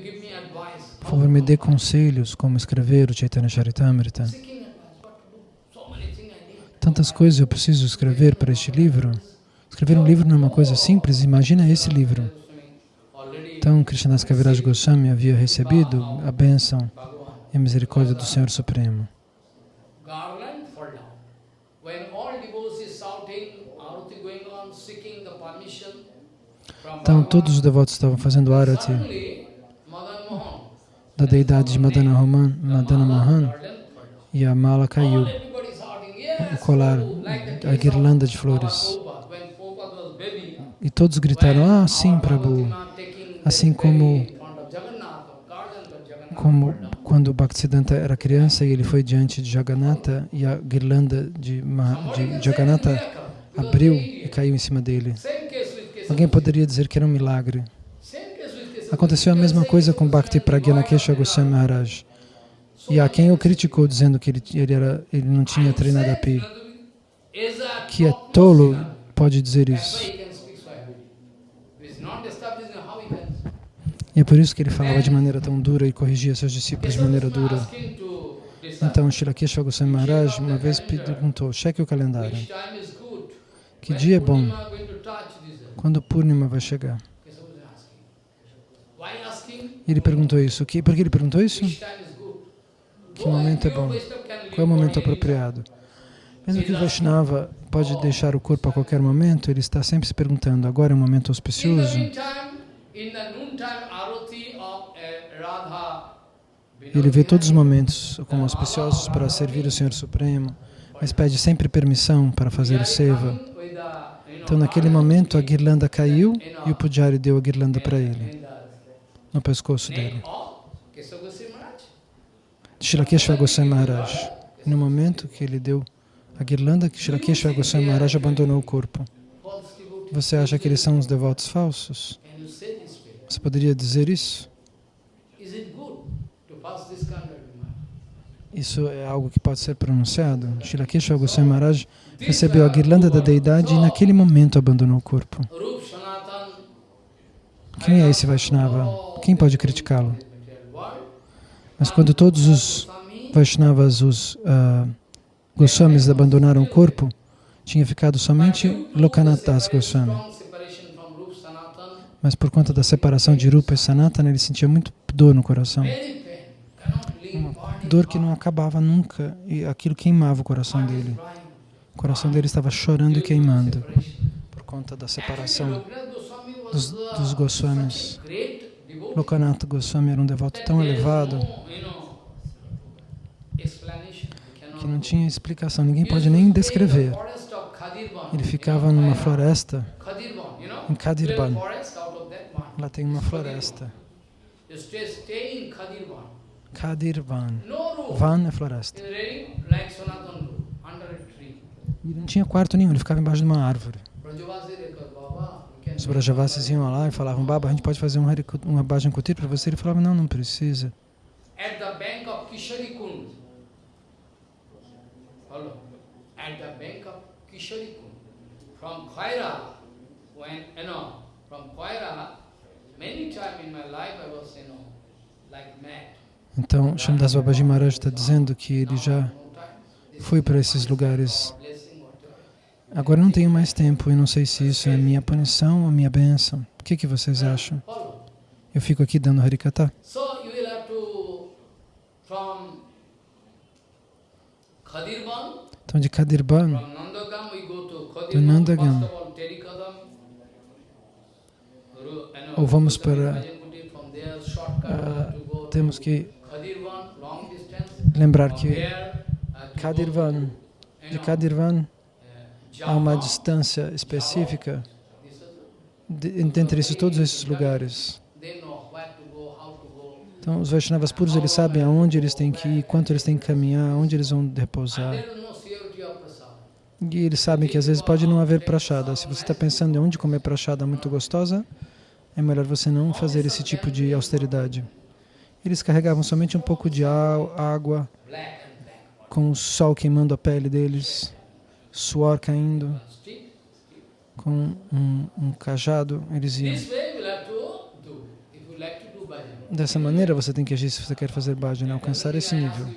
Por favor, me dê conselhos como escrever o Chaitanya Charitamrita.
Seeking advice, what to do? So many things I did.
Tantas coisas eu preciso escrever para este livro. Escrever um livro não é uma coisa simples, imagina esse livro. Então, Krishnadas Kaviraj Goswami havia recebido a bênção e a misericórdia do Senhor Supremo. Então, todos os devotos estavam fazendo arati da deidade de Madana Raman, Madana
down.
e a mala caiu,
All everybody shouting, yes,
o colar, a guirlanda de flores. E todos gritaram, ah, sim, Prabhu. Assim como- Como quando Bhaktisiddhanta era criança e ele foi diante de Jagannatha e a guirlanda de, Ma- de Jagannatha abriu e caiu em cima dele. Alguém poderia dizer que era um milagre. Aconteceu a mesma coisa com Bhakti Pragyanakesha Goswami Maharaj. E há quem o criticou dizendo que ele, ele, era, ele não tinha Trinadapi. Que é tolo pode dizer isso. E é por isso que ele falava de maneira tão dura e corrigia seus discípulos de maneira dura. Então, Shilakesha Goswami Maharaj uma vez perguntou, cheque o calendário. Que dia é bom? Quando Purnima vai chegar? Ele perguntou isso. Por que ele perguntou isso? Que momento é bom? Qual é o momento apropriado? Mesmo que o Vaishnava pode deixar o corpo a qualquer momento, ele está sempre se perguntando, agora é um momento auspicioso?
Radha,
Ele vê todos os momentos como auspiciosos para servir o Senhor Supremo, mas pede sempre permissão para fazer o seva. Então, naquele momento, a guirlanda caiu e o Pujari deu a guirlanda para ele, no pescoço dele. Shilakeshva Goswami Maharaj. No momento que ele deu a guirlanda, Shilakeshva Goswami Maharaj abandonou o corpo. Você acha que eles são os devotos falsos? Você poderia dizer isso? Isso é algo que pode ser pronunciado. Shilakeshva Goswami Maharaj recebeu a guirlanda da deidade e naquele momento abandonou o corpo. Quem é esse Vaishnava? Quem pode criticá-lo? Mas quando todos os Vaishnavas, os ah, Goswamis abandonaram o corpo, tinha ficado somente Lokanath Das Goswami. Mas por conta da separação de Rupa e Sanatana, ele sentia muito dor no coração.
body.
Dor que não acabava nunca e aquilo queimava o coração dele. O coração dele estava chorando e queimando por conta da separação dos, dos Goswamis.
Such a great devotee
Lokanath Goswami era um devoto tão elevado que não tinha explicação, ninguém pode nem descrever. Ele ficava numa floresta, em Kadirban. Lá tem uma floresta. Kadirvan. Van é floresta. E não tinha quarto nenhum, ele ficava embaixo de uma árvore.
Brajavasi Rekha, Baba, we can
Os Brajavasis iam lá e falavam, Baba, a gente pode fazer um, um Bhajan Kutir para você? Ele falava, não, não precisa.
At the bank of. At the bank of. From Khaira, when, you know, from Khaira, many times in my life I was, you know, like mad.
Então, Shamdas Babaji Maharaj está dizendo que ele já foi para esses lugares. Agora não tenho mais tempo e não sei se isso é minha punição ou minha bênção. O que, que vocês acham? Eu fico aqui dando Harikata. Então, de Kadirban, Do Nandagam.
know,
Ou vamos para,
go
temos que lembrar que
uh,
Kadirvan, de Kadirvan
uh,
há uma distância específica de, entre esses, todos esses lugares. Então, os Vaishnavas puros, eles sabem aonde eles têm que ir, quanto eles têm que caminhar, onde eles vão repousar. E eles sabem que às vezes pode não haver prachada. Se você está pensando em onde comer prachada muito gostosa, é melhor você não fazer esse tipo de austeridade. Eles carregavam somente um pouco de água, com o sol queimando a pele deles, suor caindo, com um, um cajado, eles iam. Dessa maneira você tem que agir se você quer fazer bhajan, alcançar esse nível.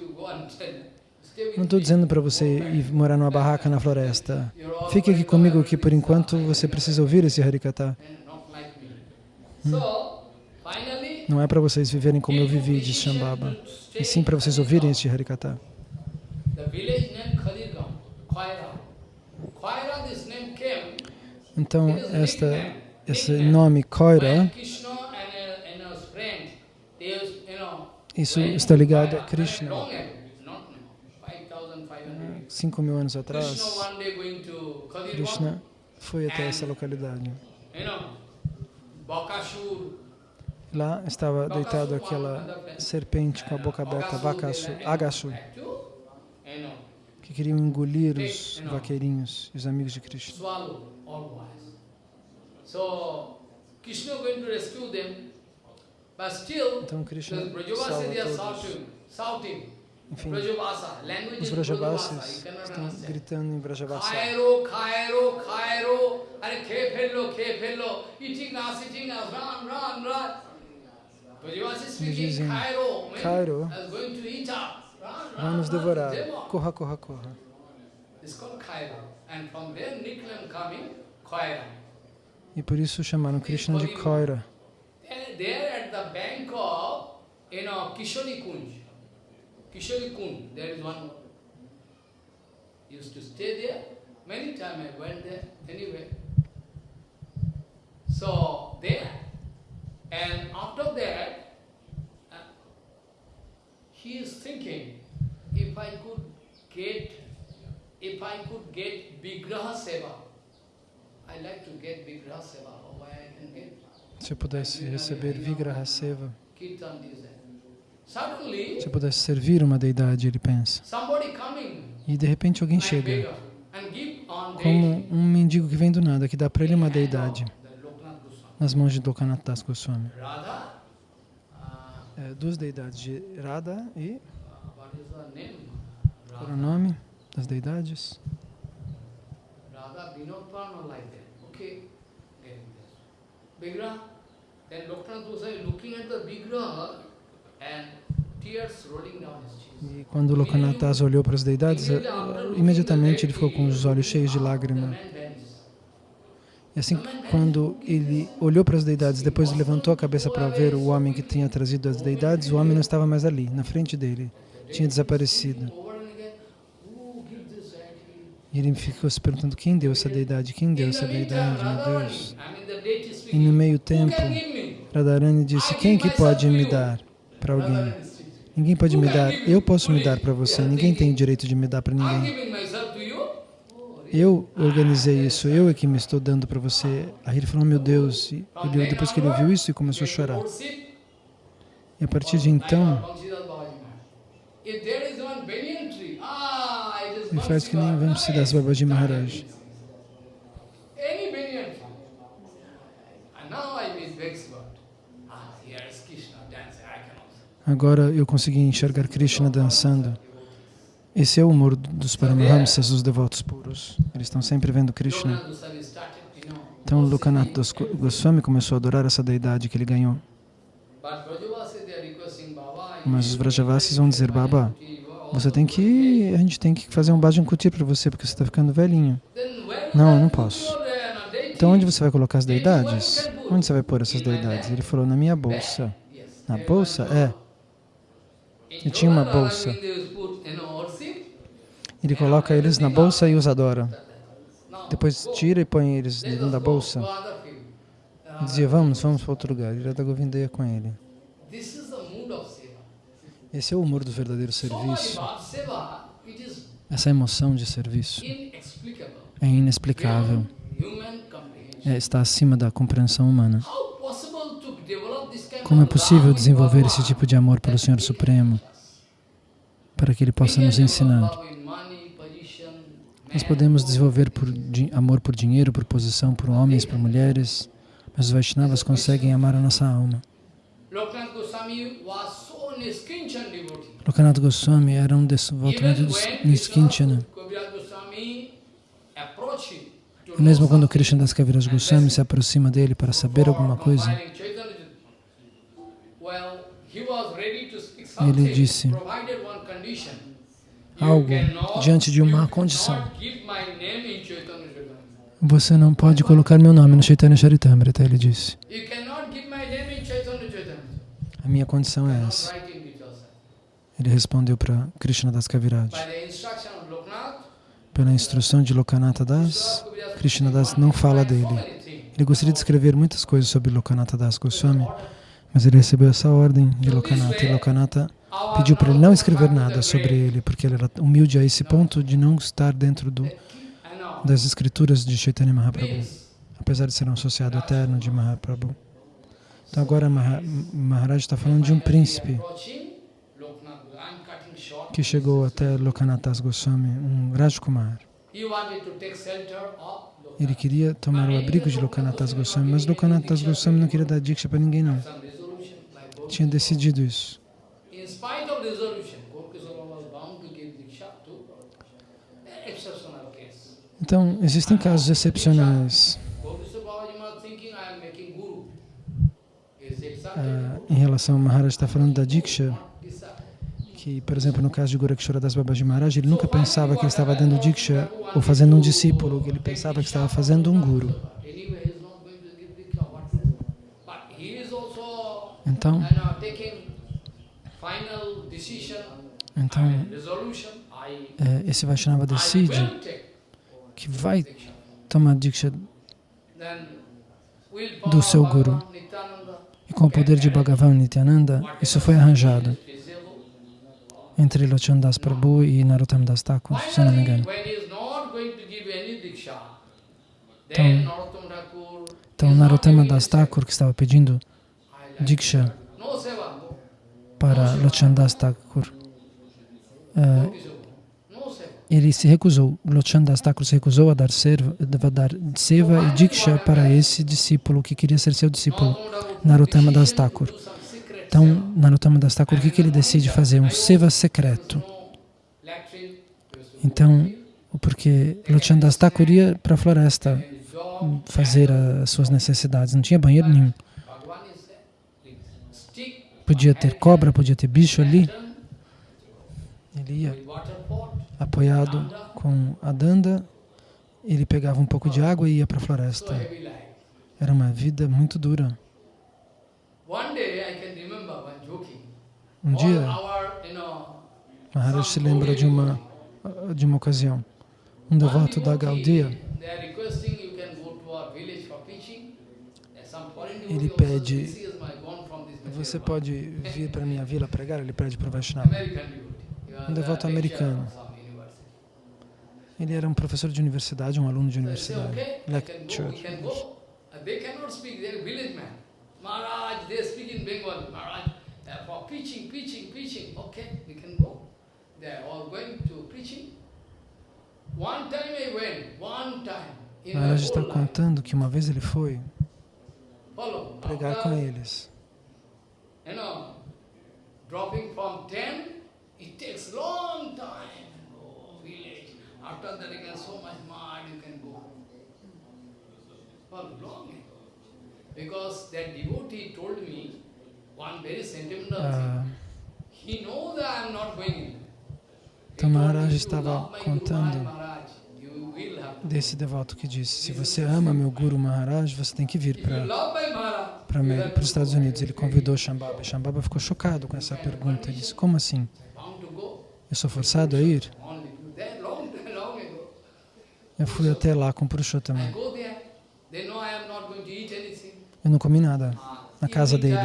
Não estou dizendo para você ir morar numa barraca na floresta. Fique aqui comigo que por enquanto você precisa ouvir esse Harikata.
finally,
Não é para vocês viverem como eu vivi, diz Shambhava, e sim para vocês ouvirem este Harikata. Então, esta, esse nome Koira, isso está ligado a Krishna.
Long ago, not now, 5,500
Cinco mil anos atrás, Krishna foi até essa localidade. Lá estava deitado aquela serpente com a boca aberta, Vakasu, Agasu, que queriam engolir os vaqueirinhos, os amigos de Krishna.
swallow all boys. So Krishna going to rescue them, but still
Então Krishna salva todos. Enfim, os
cannot
estão gritando em Brajavasa.
Khairo, Khairo, Khairo, are ke fellow, ke fellow, eating us, eating us, run, run, run. Brajavasi speaking,
dizem,
Khairo, man,
Khairo,
is going to eat us.
Vai nos devorar. Corra, corra, corra.
It's called Khaira. And from there nickname coming, Khaira.
E por isso chamaram Krishna de Koira.
There, there at the bank of, you know, Kishori Kunj. Kishori Kund, there is one used to stay there. Many times I went there anyway. So there, and after that, he is thinking, if I could get, if I could get Vigraha Seva, I like to get Vigraha Seva, or why I can get
Se eu pudesse receber Vigraha Seva, se eu pudesse servir uma deidade, ele pensa. E de repente alguém chega, como um mendigo que vem do nada, que dá para ele uma deidade, nas mãos de Lokanath Das Goswami. É, duas deidades, de Radha e... Qual era o nome das deidades?
Radha Vinod Parma like that. Okay, getting this. Vigraha. Then Loknath Goswami looking at the Vigraha and tears rolling down his cheeks.
E quando Lokanath Das olhou para as deidades, imediatamente ele ficou com os olhos cheios de
The
lágrima. E assim, quando ele olhou para as deidades, depois levantou a cabeça para ver o homem que tinha trazido as deidades, o homem não estava mais ali, na frente dele. Tinha desaparecido. E ele ficou se perguntando, quem deu essa deidade? Quem deu essa deidade, meu Deus? E no meio tempo? Radharani disse, quem que pode me dar para alguém? Ninguém pode me dar, eu posso me dar para você, ninguém tem o direito de me dar para ninguém.
giving myself to you. Oh, really?
Eu organizei isso, eu é que me estou dando para você. Aí ele falou, meu Deus, e ele, depois que ele ouviu isso, e começou a chorar. E a partir de então,
ah,
ele faz que nem
Bangsidas.
vamos se das Babaji Maharaj.
Ah.
Agora eu consegui enxergar Krishna dançando. Esse é o humor dos Paramahamsas, os devotos puros. Eles estão sempre vendo Krishna. Então Lokanath Goswami começou a adorar essa deidade que ele ganhou. Mas os Vrajavasis vão dizer, Baba, você tem que, a gente tem que fazer um bhajan kutir para você, porque você está ficando velhinho. Não, eu não posso. Então onde você vai colocar as deidades? Onde você vai pôr essas deidades? Ele falou, na minha bolsa. Na bolsa? É. Eu tinha uma bolsa. Ele coloca eles na bolsa e os adora. Depois tira e põe eles dentro da bolsa. E dizia, vamos, vamos para outro lugar. Ele da Govinda ia com ele. Esse é o humor do verdadeiro serviço. Essa emoção de serviço é inexplicável. É, está acima da compreensão humana. Como é possível desenvolver esse tipo de amor pelo Senhor Supremo para que Ele possa nos ensinar? Nós podemos desenvolver por di- amor por dinheiro, por posição, por homens, por mulheres, mas os Vaishnavas conseguem amar a nossa alma. Lokanath Goswami era um devoto Niskinchana. E mesmo quando Krishna das Kaviraj Goswami se aproxima dele para saber alguma coisa,
compiling Chaitanya Charitamrita, well, he was ready to speak
Ele disse algo diante de uma condição. Você não pode colocar meu nome no Chaitanya Charitamrita, ele disse. A minha condição é essa. Ele respondeu para Krishna das Kaviraj. Pela instrução de Lokanatha Das, Krishna Das não fala dele. Ele gostaria de escrever muitas coisas sobre Lokanatha Das Goswami, mas ele recebeu essa ordem de Lokanatha e Lokanatha pediu para ele não escrever nada sobre ele, porque ele era humilde a esse ponto de não estar dentro do, das escrituras de Chaitanya Mahaprabhu, apesar de ser um associado eterno de Mahaprabhu. Então agora Maha, Maharaj está falando de um príncipe que chegou até Lokanath Das Goswami, um Rajkumar. Ele queria tomar o abrigo de Lokanath Das Goswami, mas Lokanath Das Goswami não queria dar diksha para ninguém não. Tinha decidido isso. Então, existem casos excepcionais. Ah, em relação a Maharaj está falando da diksha, que, por exemplo, no caso de Gorakshora Das Babaji Maharaj, ele nunca pensava que ele estava dando diksha ou fazendo um discípulo, ele pensava que estava fazendo um guru.
Anyway, he is not going to give Diksha. What to do? But he is also
Então,
decision
então é, esse Vaishnava decide que vai tomar Diksha do seu guru. E com o poder de Bhagavan Nityananda, isso foi arranjado entre Lochan Das Prabhu e Narottam Das Thakur, se não me engano. Então- Então Narottama Das. Thakur, que estava pedindo Diksha para Lochan Das Thakur,
seva.
ele se recusou, Lochan Das Thakur se recusou a dar, serva, a dar seva e Diksha para esse discípulo que queria ser seu discípulo, Narottama Das Thakur. Então. Narottama Das Thakur, o que, que ele decide fazer? Um seva secreto. Então, porque Lochan Das Thakur ia para a floresta fazer as suas necessidades, não tinha banheiro nenhum.
Bhagavan is there. With stick,
Podia ter cobra, podia ter bicho ali. Ele ia apoiado com a danda, ele pegava um pouco de água e ia para a floresta. Era uma vida muito dura. Um dia, Maharaj se lembra de uma, de uma ocasião. Um devoto da Gaudia, Ele pede,
this is my gone from this
você pode vir para minha vila pregar? Ele pede para o Vaishnava. Um devoto americano. Ele era um professor de universidade, um aluno de
say,
universidade. Lecture.
They cannot speak, village man. Maharaj, they speak in Bengal. Maharaj, for preaching, preaching, preaching. Okay, we can go. They are all going to preaching. One time I went, one time. In my
Maharaj está contando que uma vez ele foi pregar com eles.
You know, dropping from 10, it takes long time. Oh, village. After that, again, so much mud, you can go. For long. Because that devotee told me one very sentimental
Ah,
thing. He knows that I am not going
Então Maharaj
"If you
estava contando desse devoto que disse: Se você ama meu Guru Maharaj, você tem que vir para para os Estados. Unidos. Ele convidou Shambhava. Shambhava ficou chocado com essa pergunta. Ele disse: Como assim? Eu sou forçado a ir? Eu fui até lá com Purushottam.
I go there. They know I am not going to eat anything.
Eu não comi nada na casa dele.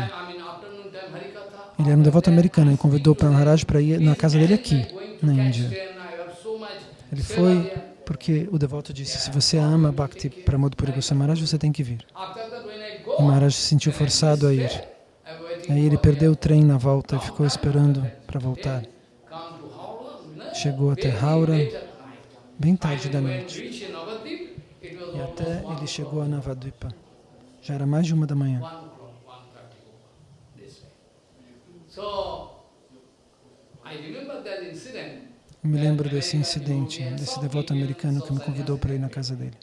Ele era um devoto americano. Ele convidou para Maharaj para ir na casa dele aqui, na Índia. Ele foi porque o devoto disse: Se você ama Bhakti Pramod Puri Goswami Maharaj, você tem que vir. E Maharaj se sentiu forçado a ir. Aí ele perdeu o trem na volta e ficou esperando para voltar. Chegou até Haura bem tarde da noite. E até ele chegou a Navadvipa. Já era mais de uma da manhã. Eu me lembro desse incidente, desse devoto americano que me convidou para ir na casa dele.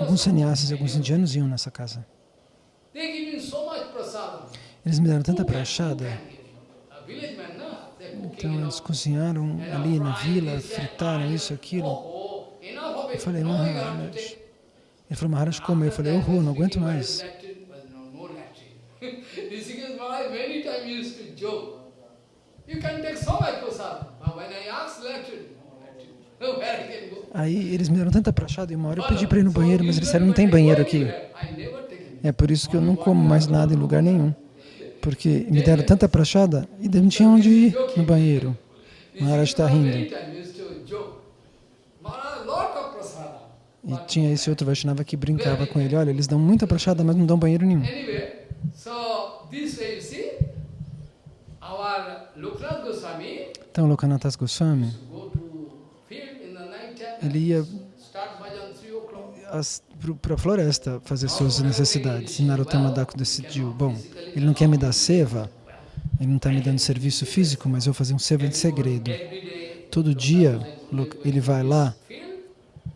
Alguns sannyasis e alguns indianos iam nessa casa. Eles me deram tanta prachada. Então eles cozinharam ali na vila, fritaram isso, aquilo. Eu falei, Maharaj. Ele falou, Maharaj, como? Eu falei, oh, não aguento mais.
Rishikesh Maharaj many times used to joke. You can take so much prasad. But when I ask latrine, no latrine. Where I can go?
Aí eles me deram tanta prachada e uma hora eu pedi para ir no banheiro, mas eles disseram, não tem banheiro aqui.
It.
É por isso que eu não como mais nada em lugar nenhum. Porque me deram tanta prachada e não tinha onde ir no banheiro. Maharaj está rindo. E tinha esse outro Vaishnava que brincava com ele. Olha, eles dão muita prachada, mas não dão banheiro nenhum. Então, Lokanathas Goswami,
go to field in the night time,
ele ia
start bhajan 3 o'clock.
para a floresta fazer suas necessidades. E Narottama Daku decidiu, bom, ele não quer me dar seva, ele não está me dando serviço físico, mas eu vou fazer um seva de segredo. Todo dia ele vai lá,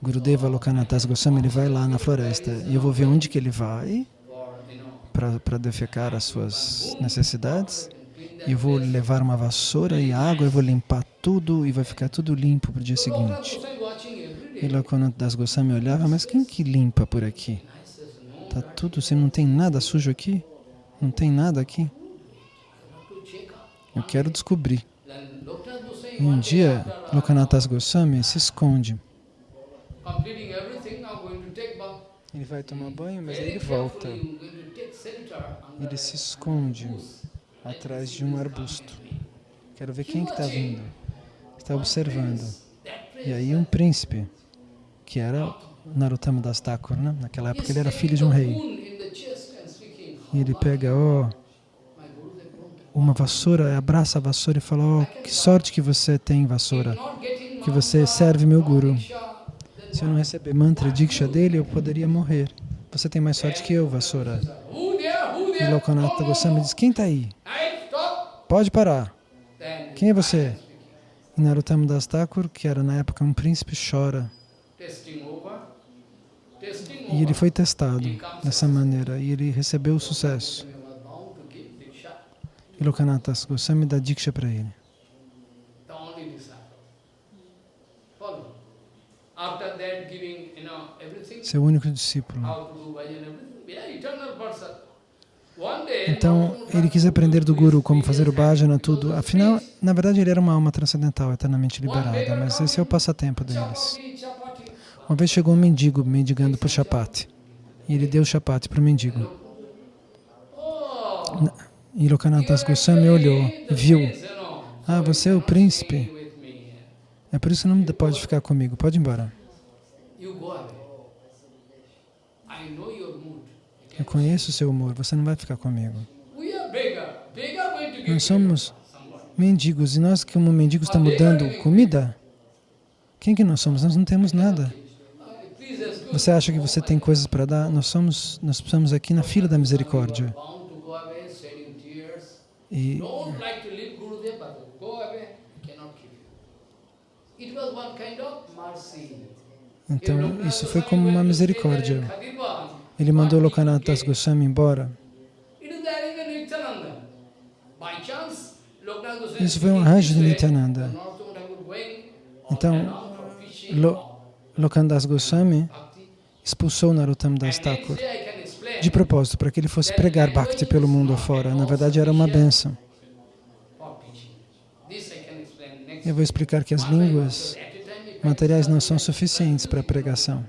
Gurudeva Lokanathas Goswami, ele vai lá na floresta e eu vou ver onde que ele vai para defecar as suas necessidades. E eu vou levar uma vassoura e água, eu vou limpar tudo e vai ficar tudo limpo para o dia seguinte. E
day.
Lokanathas Goswami olhava, mas quem que limpa por aqui? Tá tudo, você não tem nada sujo aqui? Não tem nada aqui? Eu quero descobrir. E um dia, Lokanathas Goswami se esconde. Ele vai tomar banho, mas ele volta. Ele se esconde atrás de um arbusto. Quero ver quem que está vindo. Está observando. E aí um príncipe, que era Narottama Das Thakur, né? naquela época ele era filho de um rei. E ele pega, ó, uma vassoura, abraça a vassoura e fala, ó, que sorte que você tem, vassoura, que você serve meu guru. Se eu não receber mantra diksha dele, eu poderia morrer. Você tem mais sorte que eu, vassoura. E Lokanatha Goswami diz, quem está aí? Pode parar. Quem é você? E Narottama Das Thakur, que era na época um príncipe, chora. E ele foi testado dessa maneira e ele recebeu o sucesso. E Lokanatha Goswami dá diksha para ele.
Everything,
Seu único discípulo. Então, ele quis aprender do Guru como fazer o bhajana, tudo. Afinal, na verdade, ele era uma alma transcendental, eternamente liberada, mas esse é o passatempo deles. Uma vez chegou um mendigo mendigando por chapati. E ele deu o chapati para o mendigo. E Lokanathas Goswami olhou viu. Ah, você é o príncipe. É por isso que não pode ficar comigo. Pode ir embora. Eu conheço o seu humor. Você não vai ficar comigo. Nós somos mendigos. E nós, como mendigos, estamos dando comida? Quem que nós somos? Nós não temos nada. Você acha que você tem coisas para dar? Nós somos, nós estamos aqui na fila da misericórdia. E então isso foi como uma misericórdia. Ele mandou Lokanathas Goswami embora. Isso foi um arranjo de Nityananda. Então, Lo, Lokandas Goswami. Expulsou Narottam Das Thakur de propósito para que ele fosse pregar Bhakti pelo mundo afora. Na verdade, era uma benção.
explain next
Eu vou explicar que as línguas
if I
materiais não são suficientes para a pregação.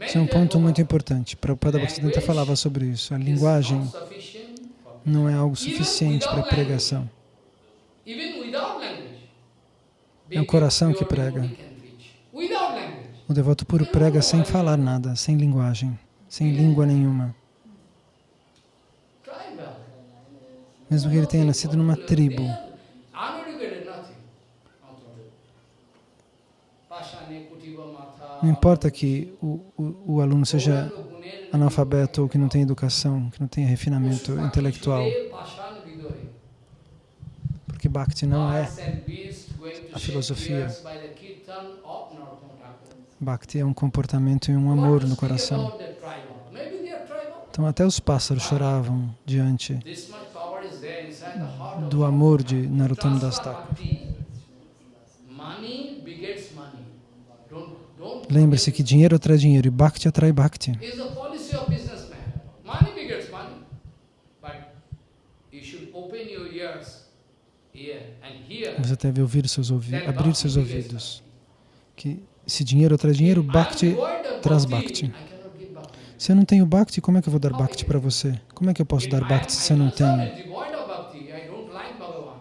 Isso é um ponto muito importante. Prabhupada Bhaktisiddhanta falava sobre isso. A linguagem não é algo suficiente para a pregação. É o coração que prega.
Devotee can preach. Without language.
O devoto puro prega sem falar nada, sem linguagem, sem língua nenhuma. Mesmo que ele tenha nascido numa tribo, não importa que o, o, o aluno seja analfabeto ou que não tenha educação, que não tenha refinamento intelectual, porque Bhakti não é. A filosofia. Bhakti é um comportamento e um amor no coração. Então até os pássaros choravam diante do amor de Narottama Das Lembre-se que dinheiro atrai dinheiro e Bhakti atrai Bhakti. Você deve ouvir seus ouvidos, abrir seus ouvidos. Que se dinheiro atrai dinheiro, Bhakti traz Bhakti. Se eu não tenho Bhakti, como é que eu vou dar Bhakti para você? Como é que eu posso dar Bhakti se eu não tenho?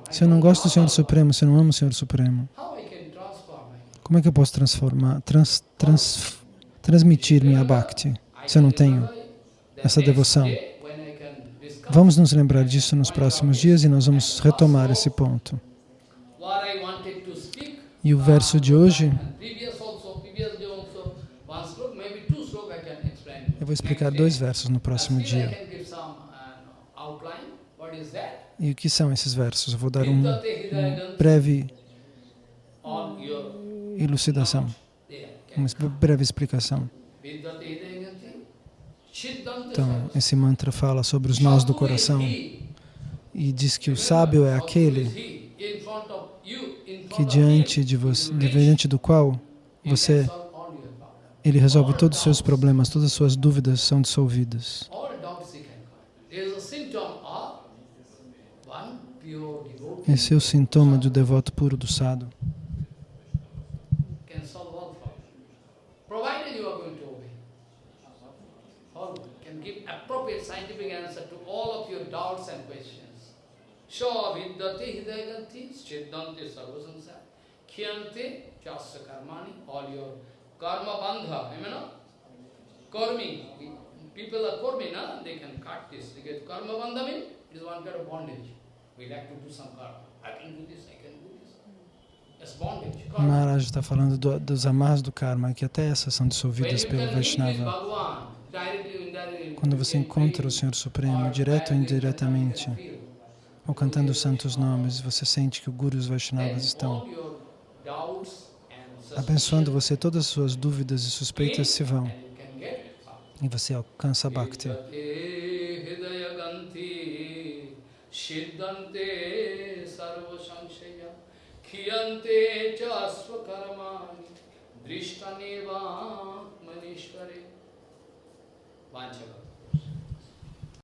Se eu não gosto do Senhor Supremo, se eu não amo o Senhor Supremo, como é que eu posso transformar, trans, trans, transmitir minha Bhakti se eu não tenho essa devoção? Vamos nos lembrar disso nos próximos dias e nós vamos retomar esse ponto. E o verso de hoje,
And previous also, previous day also, one sloka, maybe two sloka I can explain.
eu vou explicar dois versos no próximo dia. E o que são esses versos? Eu vou dar um
hridayam
breve elucidação, uma breve explicação. Então, esse mantra fala sobre os nós do coração e diz que o sábio é aquele que diante de você, diante do qual você, ele resolve todos os seus problemas, todas as suas dúvidas são dissolvidas. Esse é o sintoma do devoto puro do.
Khyante chasya karmani, all your karma bandha, you know, karmi. People are karmi, na? they can cut this. They get karma bandha means it is one kind of bondage. We like to do some karma. I can do this, I can do this. It's bondage.
Maharaj está falando do, dos amarras do karma, que até essas são dissolvidas pelo Vaishnava. Quando você encontra o Senhor Supremo, direto ou indiretamente, ou cantando os santos nomes, você sente que o Guru e os Vaishnavas estão abençoando você, todas as suas dúvidas e suspeitas se vão, e você alcança a Bhakti.
Drishtaneva manishware. Vanchava.